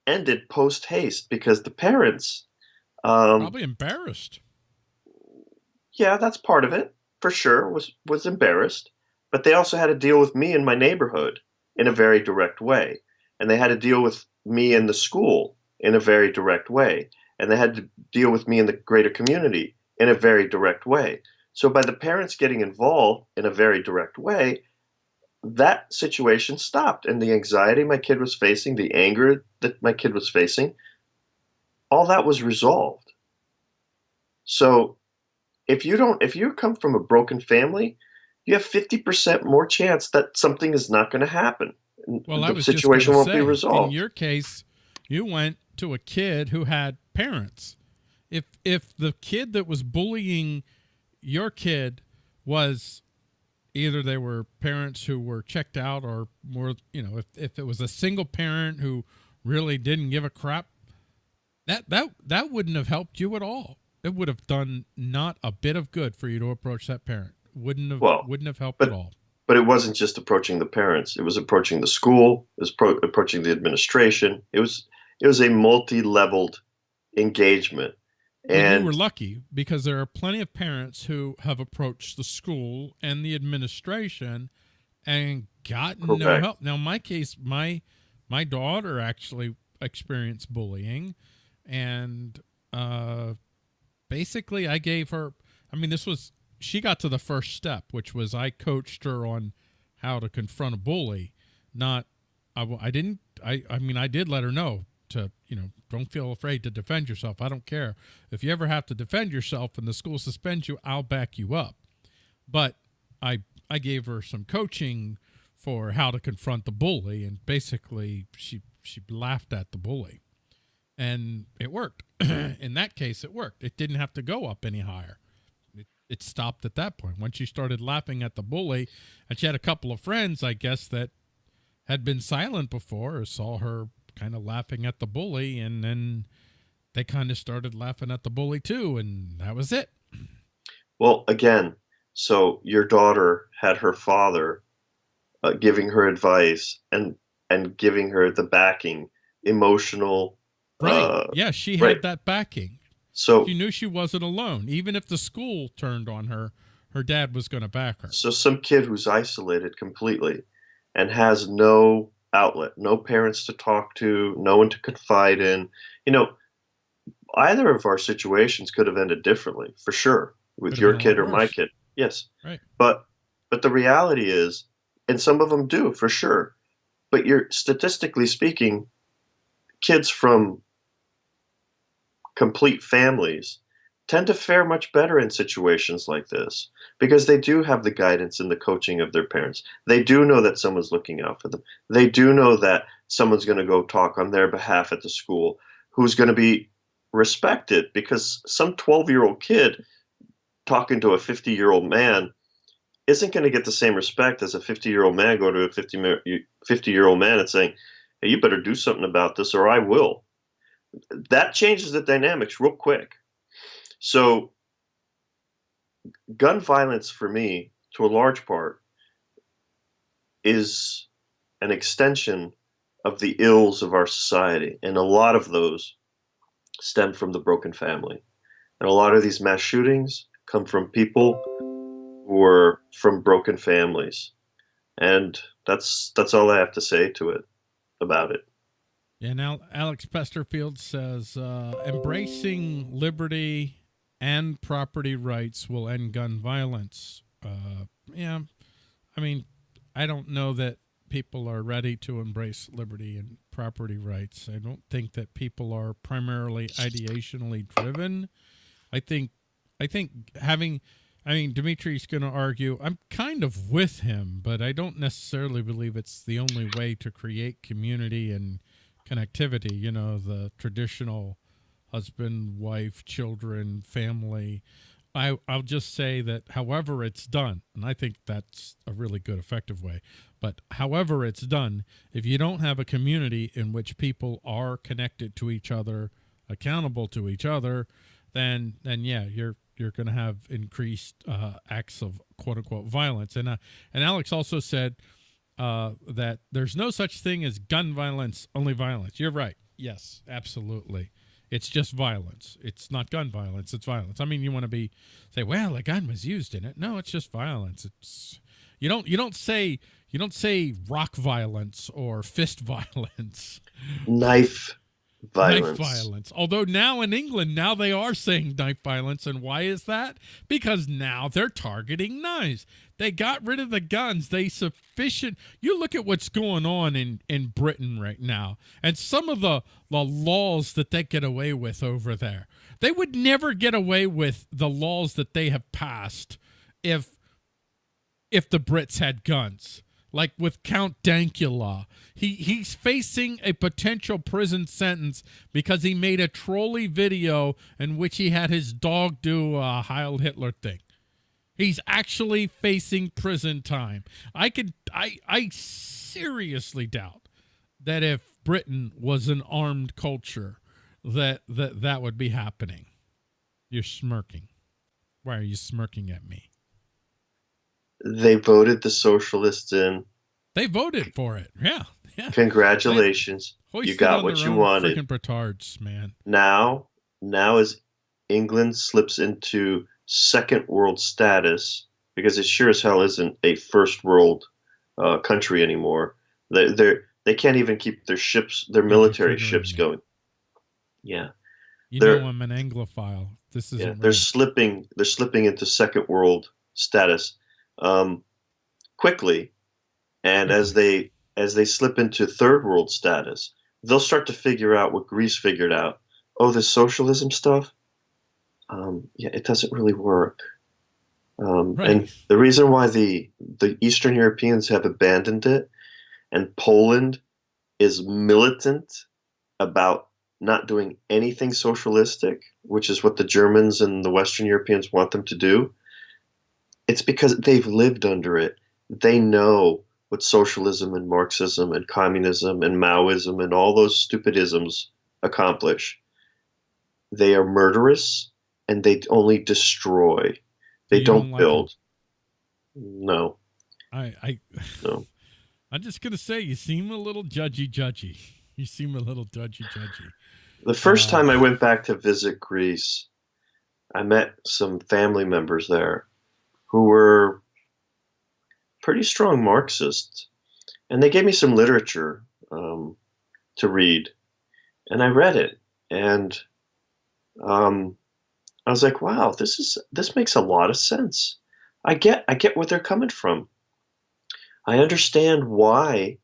ended post haste because the parents um, probably embarrassed. Yeah, that's part of it for sure. Was was embarrassed, but they also had to deal with me in my neighborhood in a very direct way, and they had to deal with me in the school in a very direct way, and they had to deal with me in the greater community in a very direct way. So by the parents getting involved in a very direct way, that situation stopped. And the anxiety my kid was facing, the anger that my kid was facing, all that was resolved. So if you don't if you come from a broken family, you have 50% more chance that something is not going to happen. Well, the situation won't say, be resolved. In your case, you went to a kid who had parents. If if the kid that was bullying your kid was either they were parents who were checked out or more, you know, if, if it was a single parent who really didn't give a crap, that, that, that wouldn't have helped you at all. It would have done not a bit of good for you to approach that parent. Wouldn't have, well, wouldn't have helped but, at all. But it wasn't just approaching the parents. It was approaching the school. It was pro- approaching the administration. It was, it was a multi-leveled engagement and you were lucky because there are plenty of parents who have approached the school and the administration and gotten correct. no help. Now, in my case, my my daughter actually experienced bullying, and uh, basically, I gave her. I mean, this was she got to the first step, which was I coached her on how to confront a bully. Not, I, I didn't. I I mean, I did let her know to you know don't feel afraid to defend yourself. I don't care. If you ever have to defend yourself and the school suspends you i'll back you up. But i i gave her some coaching for how to confront the bully and basically she she laughed at the bully. And it worked. In that case it worked. It didn't have to go up any higher. It, it stopped at that point. Once she started laughing at the bully and she had a couple of friends i guess that had been silent before or saw her kind of laughing at the bully, and then they kind of started laughing at the bully too, and that was it. Well, again, so your daughter had her father uh, giving her advice and and giving her the backing, emotional. Right. Uh, yeah, she had that backing. So she knew she wasn't alone, even if the school turned on her. Her dad was going to back her. So some kid who's isolated completely and has no outlet, no parents to talk to, no one to confide in. You know, either of our situations could have ended differently, for sure, with your kid or my kid. Yes. Right. But but the reality is, and some of them do, for sure. But you're statistically speaking, kids from complete families tend to fare much better in situations like this because they do have the guidance and the coaching of their parents. They do know that someone's looking out for them. They do know that someone's going to go talk on their behalf at the school who's going to be respected because some 12 year old kid talking to a 50 year old man isn't going to get the same respect as a 50 year old man going to a 50 year old man and saying, hey, you better do something about this or I will. That changes the dynamics real quick. So gun violence for me, to a large part, is an extension of the ills of our society, and a lot of those stem from the broken family. And a lot of these mass shootings come from people who are from broken families. And that's that's all I have to say to it about it. Yeah, now Alex Pesterfield says uh, embracing liberty and property rights will end gun violence. Uh, yeah, I mean, I don't know that people are ready to embrace liberty and property rights. I don't think that people are primarily ideationally driven. I think, I think having, I mean, Dimitri's going to argue. I'm kind of with him, but I don't necessarily believe it's the only way to create community and connectivity. You know, the traditional husband, wife, children, family. I, I'll just say that however it's done, and I think that's a really good, effective way, but however it's done, if you don't have a community in which people are connected to each other, accountable to each other, then then yeah, you're you're going to have increased uh, acts of quote unquote violence. And uh, and Alex also said uh, that there's no such thing as gun violence, only violence. You're right. Yes, absolutely. It's just violence. It's not gun violence. It's violence. I mean, you want to be say, well, a gun was used in it. No, it's just violence. It's you don't you don't say you don't say rock violence or fist violence. Knife violence. Knife violence. Although now in England, now they are saying knife violence. And why is that? Because now they're targeting knives. They got rid of the guns. They sufficient. You look at what's going on in, in Britain right now and some of the, the laws that they get away with over there. They would never get away with the laws that they have passed if if the Brits had guns like with Count Dankula. He he's facing a potential prison sentence because he made a trolley video in which he had his dog do a Heil Hitler thing. He's actually facing prison time. I could I I seriously doubt that if Britain was an armed culture that that that would be happening. You're smirking. Why are you smirking at me? They voted the socialists in. They voted for it. Yeah. Yeah. Congratulations. you got what you wanted. Freaking petards, man. Now, now as England slips into second world status, because it sure as hell isn't a first world uh, country anymore. They they they can't even keep their ships, their military ships going. Yeah. You they're, know I'm an Anglophile. This is yeah, they're slipping they're slipping into second world status um, quickly, and as they as they slip into third world status, they'll start to figure out what Greece figured out. Oh, this socialism stuff. Um, yeah, it doesn't really work. Um, right. And the reason why the the Eastern Europeans have abandoned it, and Poland is militant about not doing anything socialistic, which is what the Germans and the Western Europeans want them to do, it's because they've lived under it. They know what socialism and Marxism and communism and Maoism and all those stupidisms accomplish. They are murderous and they only destroy. They don't, don't like build. No. I I no. I'm just gonna say you seem a little judgy judgy. You seem a little judgy judgy. The first uh, time I went back to visit Greece, I met some family members there who were pretty strong Marxists, and they gave me some literature um, to read, and I read it, and um, I was like, "Wow, this is this makes a lot of sense. I get I get where they're coming from. I understand why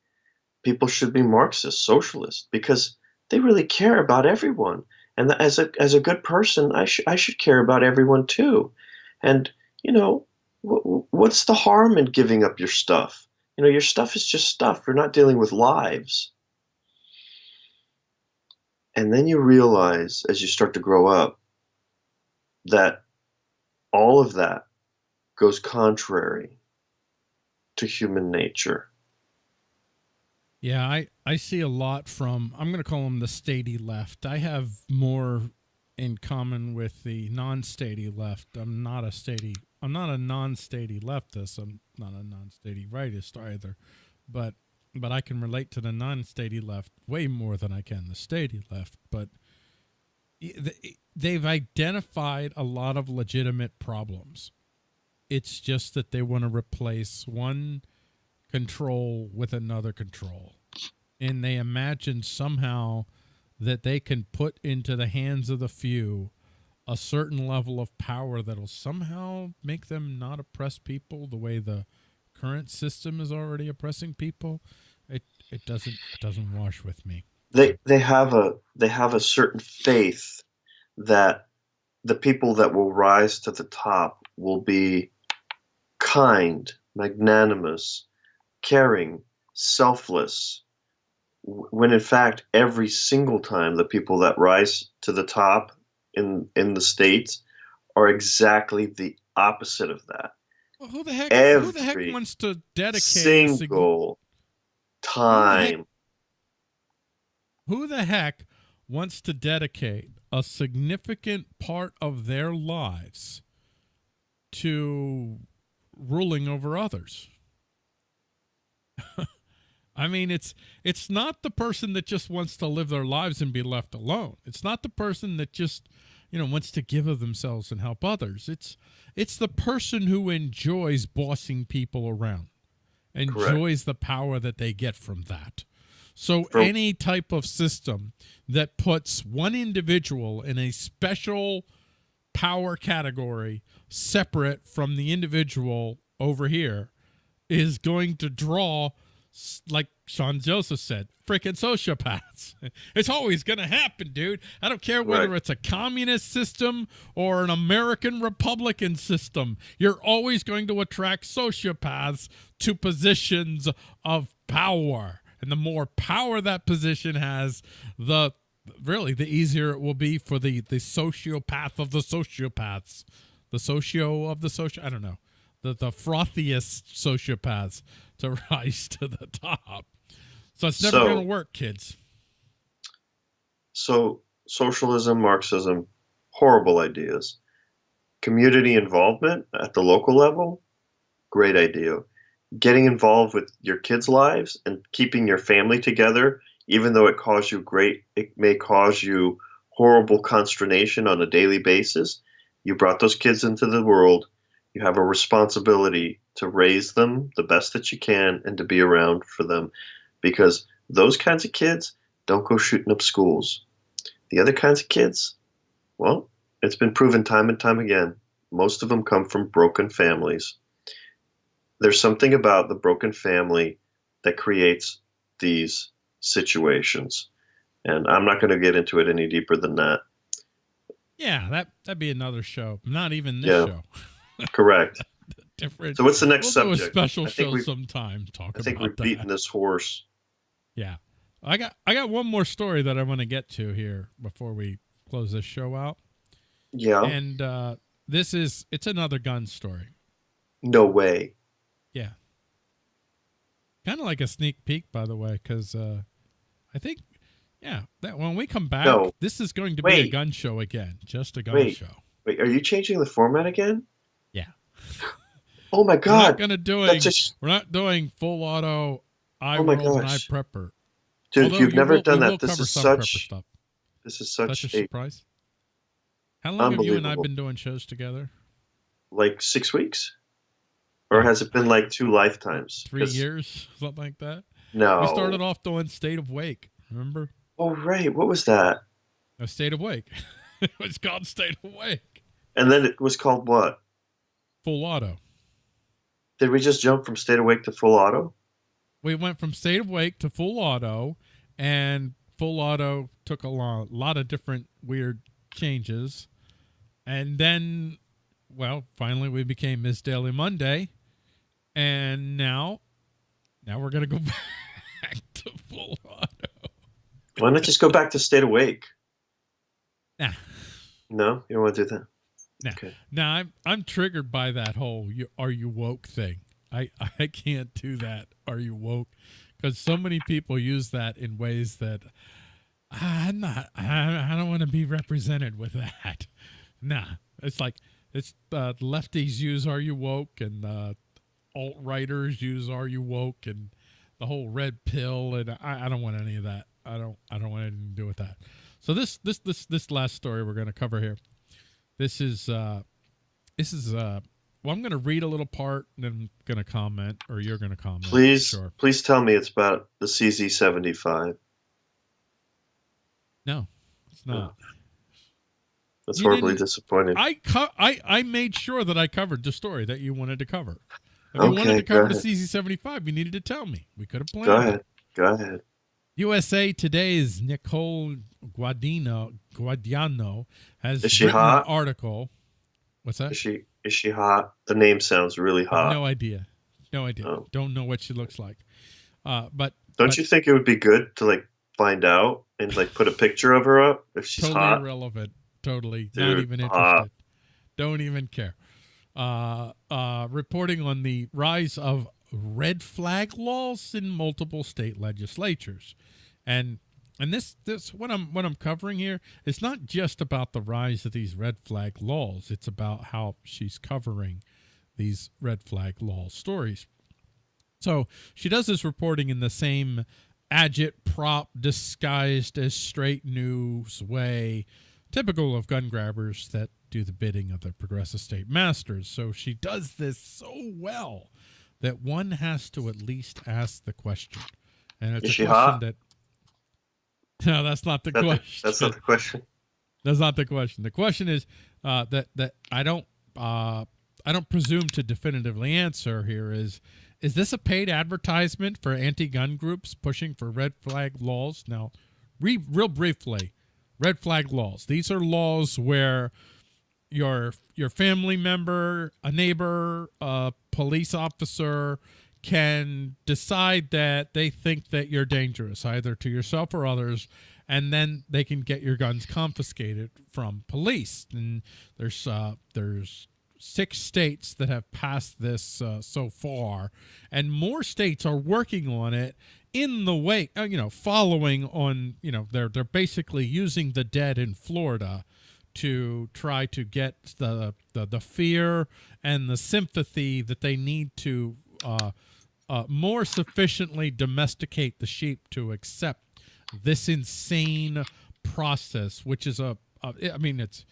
people should be Marxist, socialist, because they really care about everyone, and as a as a good person, I should I should care about everyone too, and you know." what's the harm in giving up your stuff? You know, your stuff is just stuff. You're not dealing with lives. And then you realize as you start to grow up that all of that goes contrary to human nature. Yeah, I, I see a lot from, I'm going to call them the statey left. I have more in common with the non-statey left. I'm not a statey. I'm not a non-statey leftist. I'm not a non-statey rightist either. But but I can relate to the non-statey left way more than I can the statey left. But they've identified a lot of legitimate problems. It's just that they want to replace one control with another control. And they imagine somehow that they can put into the hands of the few a certain level of power that'll somehow make them not oppress people the way the current system is already oppressing people. It it doesn't it doesn't wash with me. They they have a they have a certain faith that the people that will rise to the top will be kind, magnanimous, caring, selfless, when in fact every single time the people that rise to the top in in the states are exactly the opposite of that. Well, who the heck? Every who the heck wants to dedicate single time? Who the, heck, who the heck wants to dedicate a significant part of their lives to ruling over others? I mean, it's it's not the person that just wants to live their lives and be left alone. It's not the person that just, you know, wants to give of themselves and help others. It's it's the person who enjoys bossing people around, enjoys Correct. the power that they get from that. So any type of system that puts one individual in a special power category separate from the individual over here is going to draw like Sean Joseph said, freaking sociopaths. It's always going to happen, dude. I don't care whether right. it's a communist system or an American Republican system. You're always going to attract sociopaths to positions of power. And the more power that position has, the really the easier it will be for the the sociopath of the sociopaths, the socio of the social. I don't know, the the frothiest sociopaths to rise to the top. So it's never so, going to work, kids. So socialism, Marxism, horrible ideas. Community involvement at the local level, great idea. Getting involved with your kids' lives and keeping your family together, even though it cause you great, it may cause you horrible consternation on a daily basis. You brought those kids into the world. You have a responsibility to raise them the best that you can and to be around for them because those kinds of kids don't go shooting up schools. The other kinds of kids, well, it's been proven time and time again. Most of them come from broken families. There's something about the broken family that creates these situations. And I'm not going to get into it any deeper than that. Yeah, that that'd be another show. Not even this yeah, show. correct. different. So what's the next we'll subject? Special show sometime. Talk I think we've beaten this horse. Yeah, I got I got one more story that I want to get to here before we close this show out. Yeah, and uh, this is it's another gun story. No way. Yeah. Kind of like a sneak peek, by the way, because uh, I think, yeah, that when we come back, no. this is going to Wait. be a gun show again, just a gun Wait. show. Wait, are you changing the format again? Yeah. Oh my god! We're not gonna doing. Just... We're not doing full auto. I oh my gosh. and I prepper. Dude, Although you've never will, done that. This is such. This is such, such a surprise. How long have you and I been doing shows together? Like six weeks, or has it been like two lifetimes? Three years, something like that. No, we started off doing State of Wake. Remember? Oh right, what was that? A State of Wake. it was called State of Wake. And then it was called what? Full Auto. Did we just jump from state of wake to full auto? We went from state of wake to full auto, and full auto took a lot, lot of different weird changes. And then, well, finally we became Miss Daily Monday. And now, now we're going to go back to full auto. Why not just go back to state awake? Nah. No, you don't want to do that. Now, okay. now I'm I'm triggered by that whole you, "Are you woke?" thing. I I can't do that. Are you woke? Because so many people use that in ways that I'm not. I, I don't want to be represented with that. Nah, it's like it's uh, lefties use "Are you woke?" and uh, alt righters use "Are you woke?" and the whole red pill, and I, I don't want any of that. I don't. I don't want anything to do with that. So this this this this last story we're going to cover here. This is uh, this is uh, well, I'm going to read a little part and then I'm going to comment, or you're going to comment. Please, sure. please tell me it's about the CZ75. No, it's not. That's You horribly disappointing. I I I made sure that I covered the story that you wanted to cover. If you wanted to cover the CZ75, you needed to tell me. We could have planned. Go it. ahead. Go ahead. USA Today's Nicole Guadino Guadiano has Is she hot? an article. What's that? Is she is she hot? The name sounds really hot. no idea. No idea. Oh. Don't know what she looks like. Uh, but Don't but- you think it would be good to like find out and like put a picture of her up if she's totally hot? irrelevant. Totally not Dude, even hot. interested. Don't even care. Uh, uh, reporting on the rise of red flag laws in multiple state legislatures, and and this this what I'm what I'm covering here is not just about the rise of these red flag laws. It's about how she's covering these red flag law stories. So she does this reporting in the same agit prop disguised as straight news way, typical of gun grabbers that do the bidding of the progressive state masters. So she does this so well that one has to at least ask the question. And it's Is a she question hot? that No, that's not the question. that's not the question. That's not the question. The question is uh, that that I don't uh, I don't presume to definitively answer here is is this a paid advertisement for anti-gun groups pushing for red flag laws? Now, re- real briefly, red flag laws. These are laws where your your family member, a neighbor, a police officer can decide that they think that you're dangerous either to yourself or others and then they can get your guns confiscated from police. And there's uh there's six states that have passed this uh, so far and more states are working on it in the way uh, you know following on you know they're they're basically using the dead in Florida to try to get the the, the fear and the sympathy that they need to uh, uh, more sufficiently domesticate the sheep to accept this insane process, which is a, a I mean, it's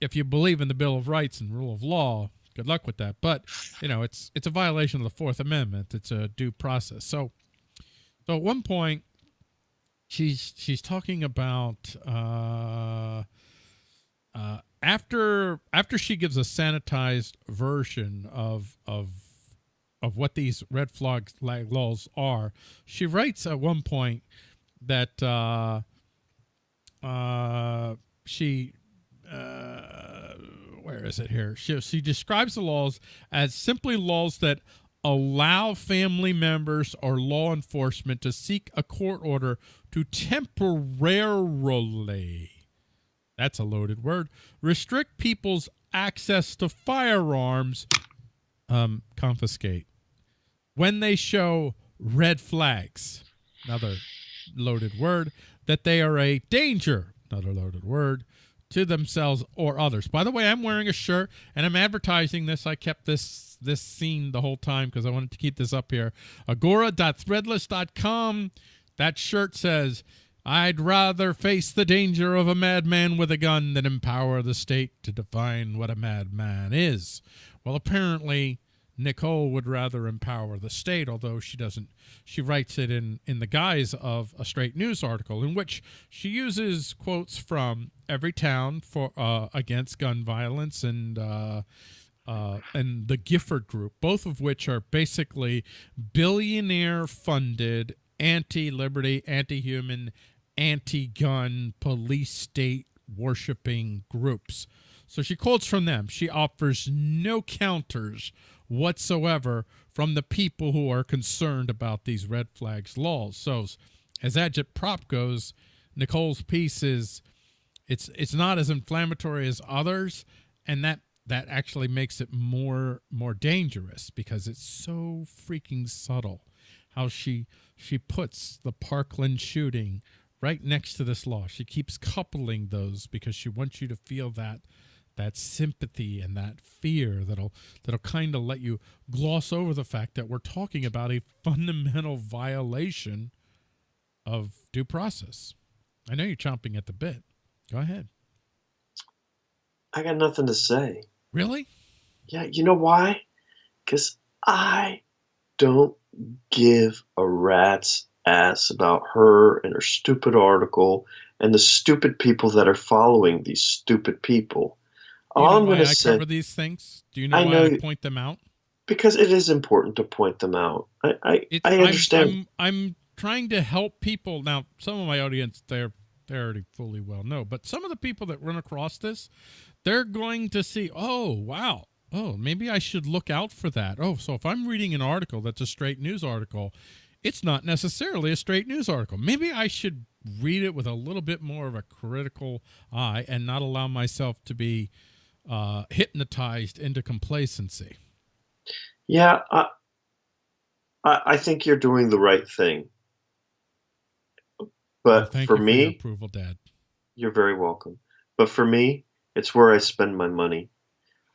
if you believe in the Bill of Rights and rule of law, good luck with that. But you know, it's it's a violation of the Fourth Amendment. It's a due process. So, so at one point, she's she's talking about uh, uh, after after she gives a sanitized version of of of what these red flag laws are. She writes at one point that uh, uh, she uh, where is it here? She she describes the laws as simply laws that allow family members or law enforcement to seek a court order to temporarily that's a loaded word. Restrict people's access to firearms um, confiscate. When they show red flags another loaded word that they are a danger another loaded word to themselves or others. By the way i'm wearing a shirt and i'm advertising this. I kept this this scene the whole time because i wanted to keep this up here. Agora.threadless.com that shirt says I'd rather face the danger of a madman with a gun than empower the state to define what a madman is. Well, apparently, Nicole would rather empower the state, although she doesn't. She writes it in, in the guise of a straight news article in which she uses quotes from every town for uh, against gun violence and uh, uh, and the Gifford Group, both of which are basically billionaire funded anti liberty, anti human, anti gun, police state worshiping groups. So she quotes from them. She offers no counters whatsoever from the people who are concerned about these red flags laws. So as Agit Prop goes, Nicole's piece is it's it's not as inflammatory as others, and that that actually makes it more more dangerous because it's so freaking subtle how she she puts the Parkland shooting right next to this law. She keeps coupling those because she wants you to feel that that sympathy and that fear that'll that'll kind of let you gloss over the fact that we're talking about a fundamental violation of due process. I know you're chomping at the bit. Go ahead. I got nothing to say. Really? Yeah, you know why? Because I don't give a rat's ass about her and her stupid article and the stupid people that are following these stupid people. Do you All know I'm going to say cover these things? Do you know I why know I point them out? because it is important to point them out. I I, I I'm- understand. I'm, I'm trying to help people. Now, some of my audience, they're they already fully well know, but some of the people that run across this, they're going to see, oh wow, oh maybe I should look out for that. Oh, so if I'm reading an article that's a straight news article, it's not necessarily a straight news article. Maybe I should read it with a little bit more of a critical eye and not allow myself to be uh, hypnotized into complacency. Yeah, I, I I think you're doing the right thing. Well, But thank for me, for approval, Dad. You're very welcome. But for me, it's where I spend my money.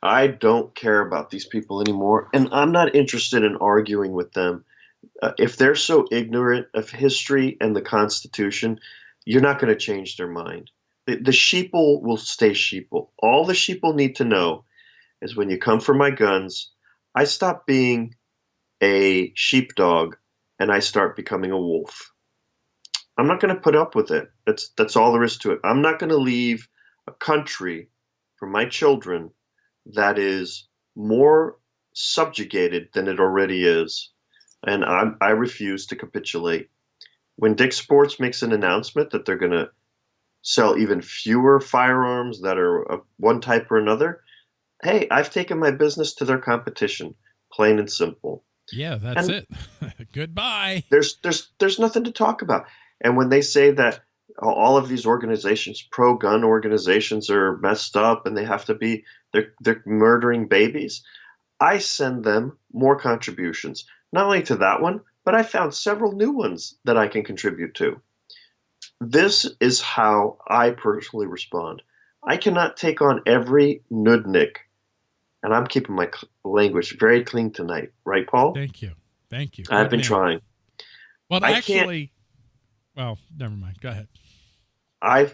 I don't care about these people anymore, and I'm not interested in arguing with them. Uh, if they're so ignorant of history and the Constitution, you're not going to change their mind. The, the sheeple will stay sheeple. All the sheeple need to know is when you come for my guns, I stop being a sheepdog and I start becoming a wolf. I'm not going to put up with it. That's that's all there is to it. I'm not going to leave a country for my children that is more subjugated than it already is, and I I refuse to capitulate. When Dick Sports makes an announcement that they're going to sell even fewer firearms that are of one type or another, hey, I've taken my business to their competition, plain and simple Yeah, that's And- it. Goodbye. there's there's there's nothing to talk about. And when they say that all of these organizations, pro-gun organizations, are messed up and they have to be they're they're murdering babies, I send them more contributions. Not only to that one, but I found several new ones that I can contribute to. This is how I personally respond. I cannot take on every nudnik, and I'm keeping my language very clean tonight, right, Paul? Thank you. Thank you. I've been trying. Well, I can't- actually, well, never mind. Go ahead. I'm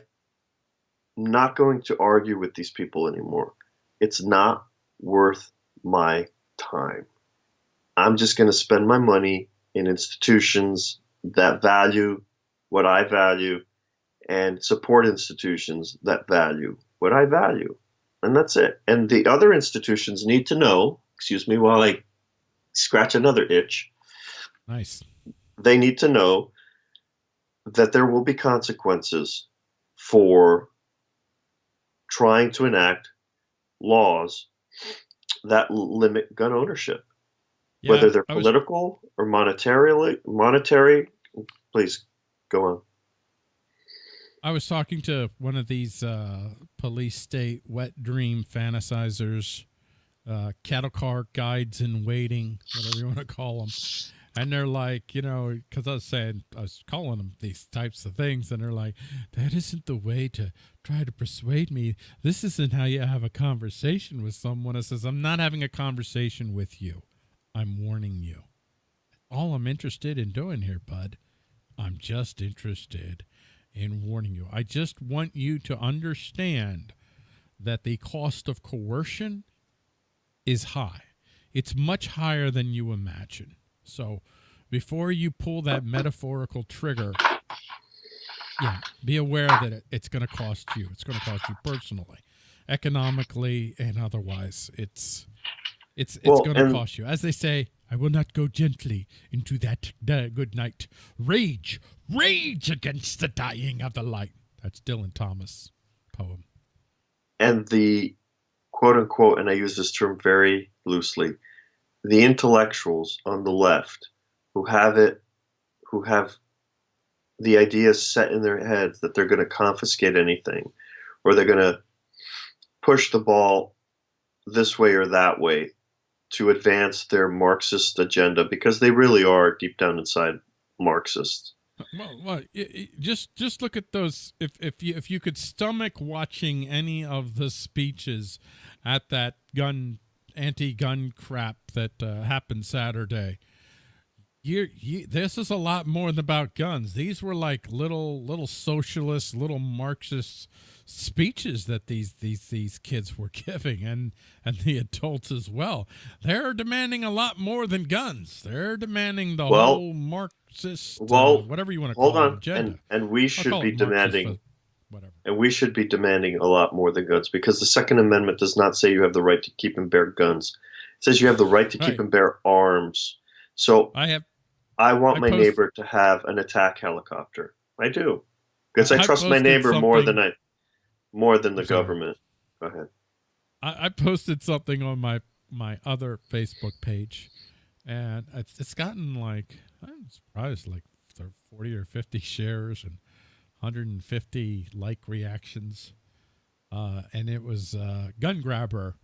not going to argue with these people anymore. It's not worth my time. I'm just going to spend my money in institutions that value what I value and support institutions that value what I value. And that's it. And the other institutions need to know, excuse me while I scratch another itch, Nice. they need to know that there will be consequences for trying to enact laws that limit gun ownership, Yeah, whether they're was- political or monetarily monetary. Please go on. I was talking to one of these uh, police state wet dream fantasizers, uh, cattle car guides in waiting, whatever you want to call them. And they're like, you know, because I was saying, I was calling them these types of things, and they're like, that isn't the way to try to persuade me. This isn't how you have a conversation with someone. It says, I'm not having a conversation with you. I'm warning you. All I'm interested in doing here, bud, I'm just interested in warning you. I just want you to understand that the cost of coercion is high. It's much higher than you imagine. So before you pull that metaphorical trigger, yeah, be aware that it, it's going to cost you. It's going to cost you personally, economically, and otherwise. It's it's it's Well, going to cost you. As they say, I will not go gently into that good night. Rage, rage against the dying of the light. That's Dylan Thomas poem. And the quote unquote, and I use this term very loosely, the intellectuals on the left who have it, who have the ideas set in their heads that they're going to confiscate anything or they're going to push the ball this way or that way to advance their Marxist agenda because they really are deep down inside Marxists. Well, well just just look at those. If if you if you could stomach watching any of the speeches at that gun anti-gun crap that uh, happened Saturday, you, you this is a lot more than about guns. These were like little little socialist, little Marxist speeches that these these these kids were giving and and the adults as well they're demanding a lot more than guns they're demanding the well, whole marxist uh, well uh, whatever you want to call hold on it, agenda. And, and we should be demanding marxist, whatever and we should be demanding a lot more than guns because the second amendment does not say you have the right to keep and bear guns it says you have the right to keep right. and bear arms so i have i want I my post, neighbor to have an attack helicopter i do because I, I trust my neighbor more than I more than the government. Go ahead. I, I, posted something on my my other Facebook page, and it's, it's gotten like I'm surprised, like 40 or 50 shares and 150 like reactions. Uh, and it was uh, gun grabber.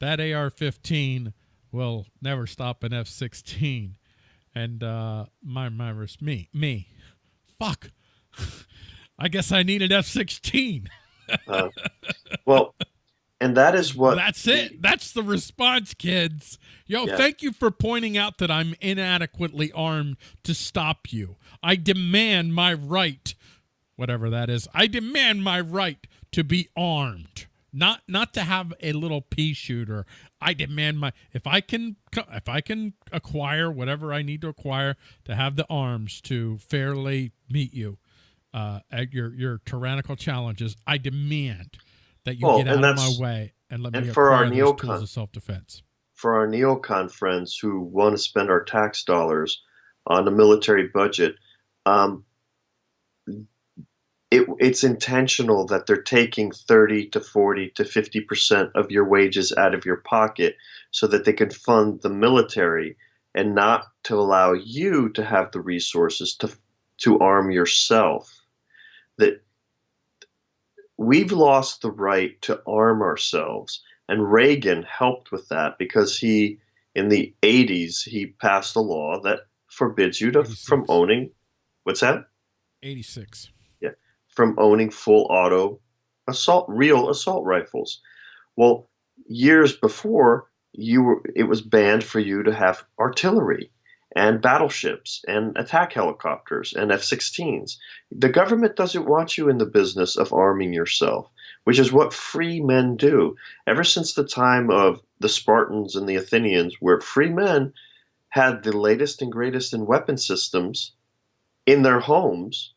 That AR-15 will never stop an F-16. And uh, my my me me, fuck. I guess I need an F-16. Uh, well, and that is what. That's it. That's the response, kids. Yo, yeah. thank you for pointing out that I'm inadequately armed to stop you. I demand my right, whatever that is. I demand my right to be armed. Not not to have a little pea shooter. I demand my if I can if I can acquire whatever I need to acquire to have the arms to fairly meet you uh, at your your tyrannical challenges, I demand that you well, get out of my way and let and me for our neocon self defense. For our neocon friends who want to spend our tax dollars on a military budget, um, it, it's intentional that they're taking 30 to 40 to 50 percent of your wages out of your pocket so that they can fund the military and not to allow you to have the resources to to arm yourself that we've lost the right to arm ourselves. And Reagan helped with that because he, in the 80s, he passed a law that forbids you to 86. from owning. What's that? 86. From owning full auto assault, real assault rifles. Well, years before, you were it was banned for you to have artillery and battleships and attack helicopters and F 16s. The government doesn't want you in the business of arming yourself, which is what free men do. Ever since the time of the Spartans and the Athenians, where free men had the latest and greatest in weapon systems in their homes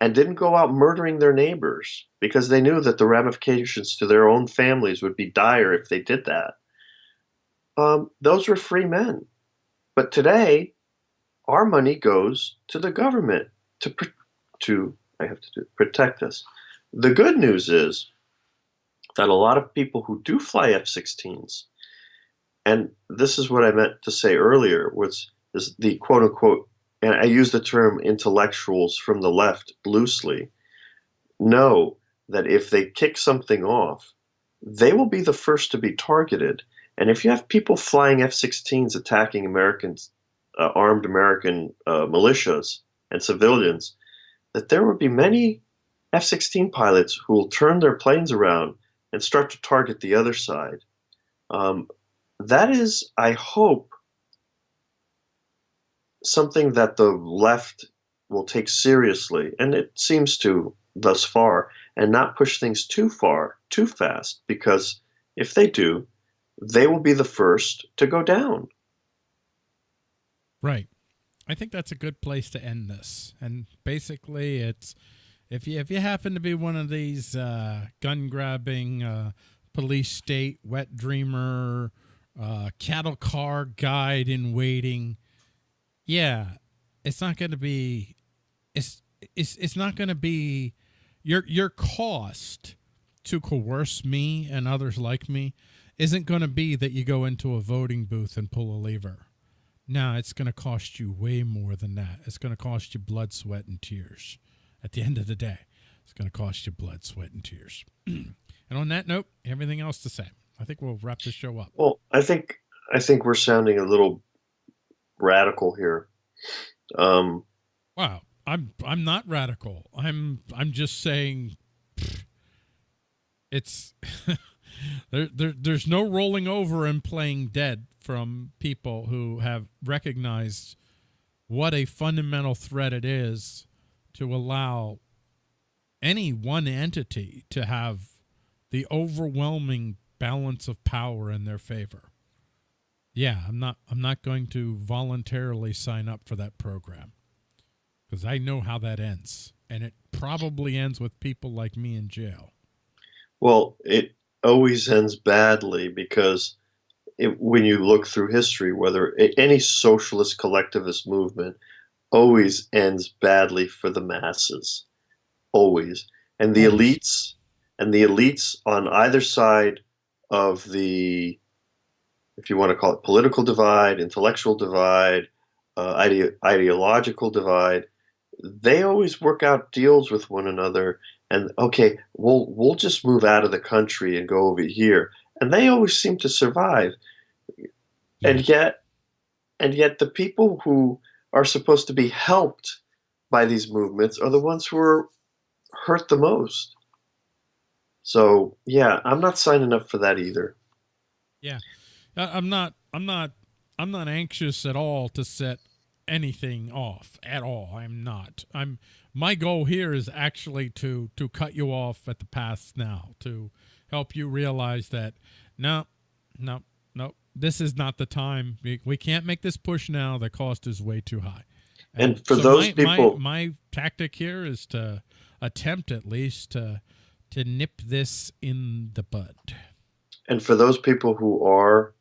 and didn't go out murdering their neighbors because they knew that the ramifications to their own families would be dire if they did that. Um, those were free men but today, our money goes to the government to to I have to do, protect us. The good news is that a lot of people who do fly F-16s, and this is what I meant to say earlier, was is the quote unquote, and I use the term intellectuals from the left loosely, know that if they kick something off, they will be the first to be targeted and if you have people flying F-16s attacking Americans, uh, armed American uh, militias and civilians, that there will be many F-16 pilots who will turn their planes around and start to target the other side. Um, that is, I hope, something that the left will take seriously, and it seems to thus far, and not push things too far, too fast, because if they do, they will be the first to go down. Right. I think that's a good place to end this. And basically, it's if you if you happen to be one of these uh, gun grabbing uh, police state wet dreamer uh, cattle car guide in waiting, yeah, it's not going to be it's it's it's not going to be your your cost to coerce me and others like me isn't going to be that you go into a voting booth and pull a lever. No, it's going to cost you way more than that. It's going to cost you blood, sweat, and tears. At the end of the day, it's going to cost you blood, sweat, and tears. and on that note, everything else to say. I think we'll wrap the show up. Well, I think I think we're sounding a little radical here. Um, wow. I'm I'm not radical. I'm I'm just saying it's there, there there's no rolling over and playing dead from people who have recognized what a fundamental threat it is to allow any one entity to have the overwhelming balance of power in their favor. Yeah, I'm not I'm not going to voluntarily sign up for that program because I know how that ends and it probably ends with people like me in jail. Well, it always ends badly because it, when you look through history, whether any socialist collectivist movement always ends badly for the masses, always, and the elites, and the elites on either side of the, if you want to call it political divide, intellectual divide, uh, ide ideological divide, they always work out deals with one another and okay we'll we'll just move out of the country and go over here. And they always seem to survive. Yeah. and yet and yet the people who are supposed to be helped by these movements are the ones who are hurt the most. So yeah i'm not signing up for that either. Yeah i'm not i'm not i'm not anxious at all to set anything off at all. I'm not. I'm my goal here is actually to to cut you off at the pass now to help you realize that no no no this is not the time. We, we can't make this push now. The cost is way too high. And, and for so those my, people my, my tactic here is to attempt at least to to nip this in the bud. And for those people who are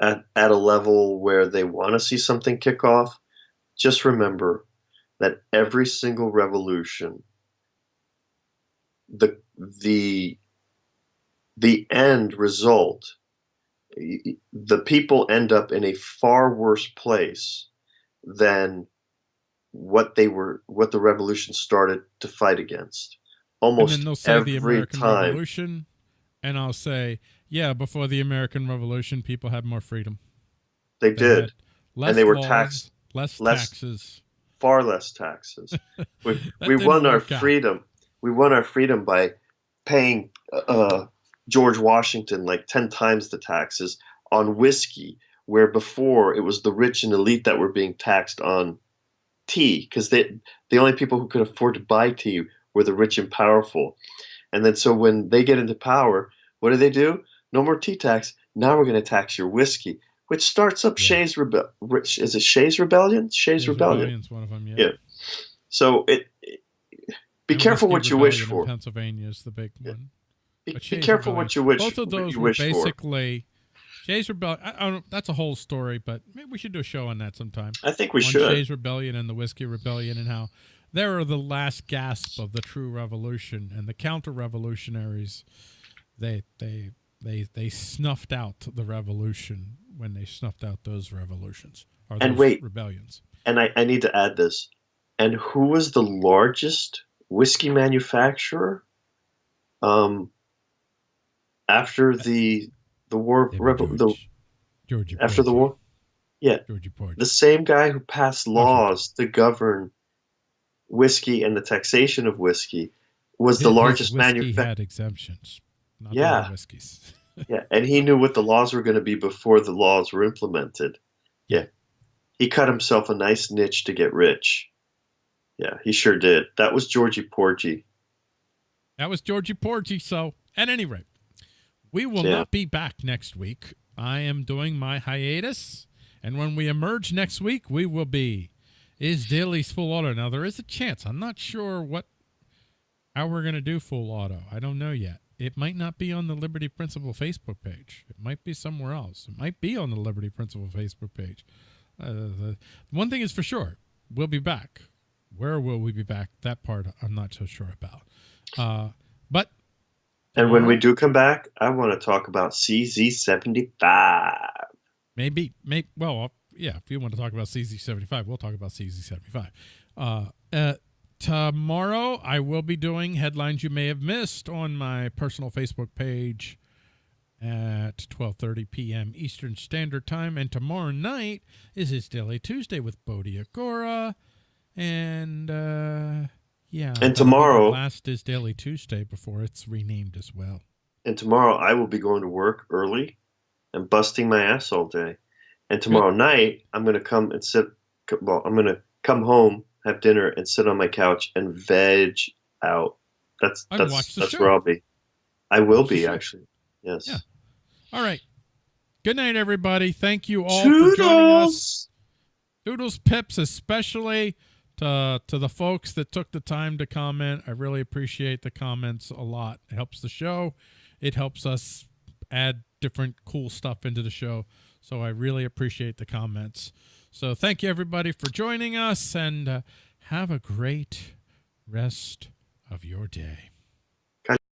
at, at a level where they want to see something kick off just remember that every single revolution, the the the end result, the people end up in a far worse place than what they were, what the revolution started to fight against. Almost and then they'll say every the American time. Revolution, and I'll say, yeah, before the American Revolution, people had more freedom. They, they did, and they were laws, taxed less, less taxes far less taxes. We, we won our freedom. Out. We won our freedom by paying uh, George Washington like 10 times the taxes on whiskey, where before it was the rich and elite that were being taxed on tea, because the only people who could afford to buy tea were the rich and powerful. And then so when they get into power, what do they do? No more tea tax. Now we're going to tax your whiskey which starts up yeah. Shays Rebellion. Is it Shays Rebellion? Shays, Shays Rebellion. one of them. Yeah. yeah. So it. it be and careful what you wish for. Pennsylvania is the big one. Be, be careful Rebellion. what you wish. Both of those were basically. Shays Rebellion. I, I that's a whole story, but maybe we should do a show on that sometime. I think we on should. Shays Rebellion and the Whiskey Rebellion and how they are the last gasp of the true revolution and the counter-revolutionaries. They they they they snuffed out the revolution when they snuffed out those revolutions or and wait, rebellions. And I, I need to add this. And who was the largest whiskey manufacturer um, after the the war George, the, Georgie after the war? Yeah, Georgie Porgy. The same guy who passed laws to govern whiskey and the taxation of whiskey was his, the largest manufacturer. had exemptions. Yeah. whiskeys. yeah, and he knew what the laws were going to be before the laws were implemented. Yeah. He cut himself a nice niche to get rich. Yeah, he sure did. That was Georgie Porgy. That was Georgie Porgy. So, at any rate, we will yeah. not be back next week. I am doing my hiatus. And when we emerge next week, we will be is Daly's full auto. Now there is a chance. I'm not sure what how we're gonna do full auto. I don't know yet it might not be on the Liberty Principle Facebook page. It might be somewhere else. It might be on the Liberty Principle Facebook page. Uh, the, one thing is for sure, we'll be back. Where will we be back? That part I'm not so sure about. Uh, but and when we do come back, I want to talk about CZ75. Maybe, maybe. Well, yeah. If you want to talk about CZ75, we'll talk about CZ75. Uh, uh, Tomorrow, I will be doing headlines you may have missed on my personal Facebook page at 12:30 p.m. Eastern Standard Time. And tomorrow night is his Daily Tuesday with Bodhi Agora. And uh, yeah. And that'll be the tomorrow- last is Daily Tuesday before it's renamed as well. And tomorrow I will be going to work early and busting my ass all day. And tomorrow night I'm going to come and sit. Well, I'm going to come home, have dinner, and sit on my couch and veg out. That's And that's that's show. where I'll be. I will be actually. Yes. Yeah. All right. Good night, everybody. Thank you all for joining us. Toodles! Doodles Pips, especially to to the folks that took the time to comment. I really appreciate the comments a lot. It helps the show. It helps us add different cool stuff into the show. So I really appreciate the comments. So thank you everybody for joining us and uh, have a great rest of your day.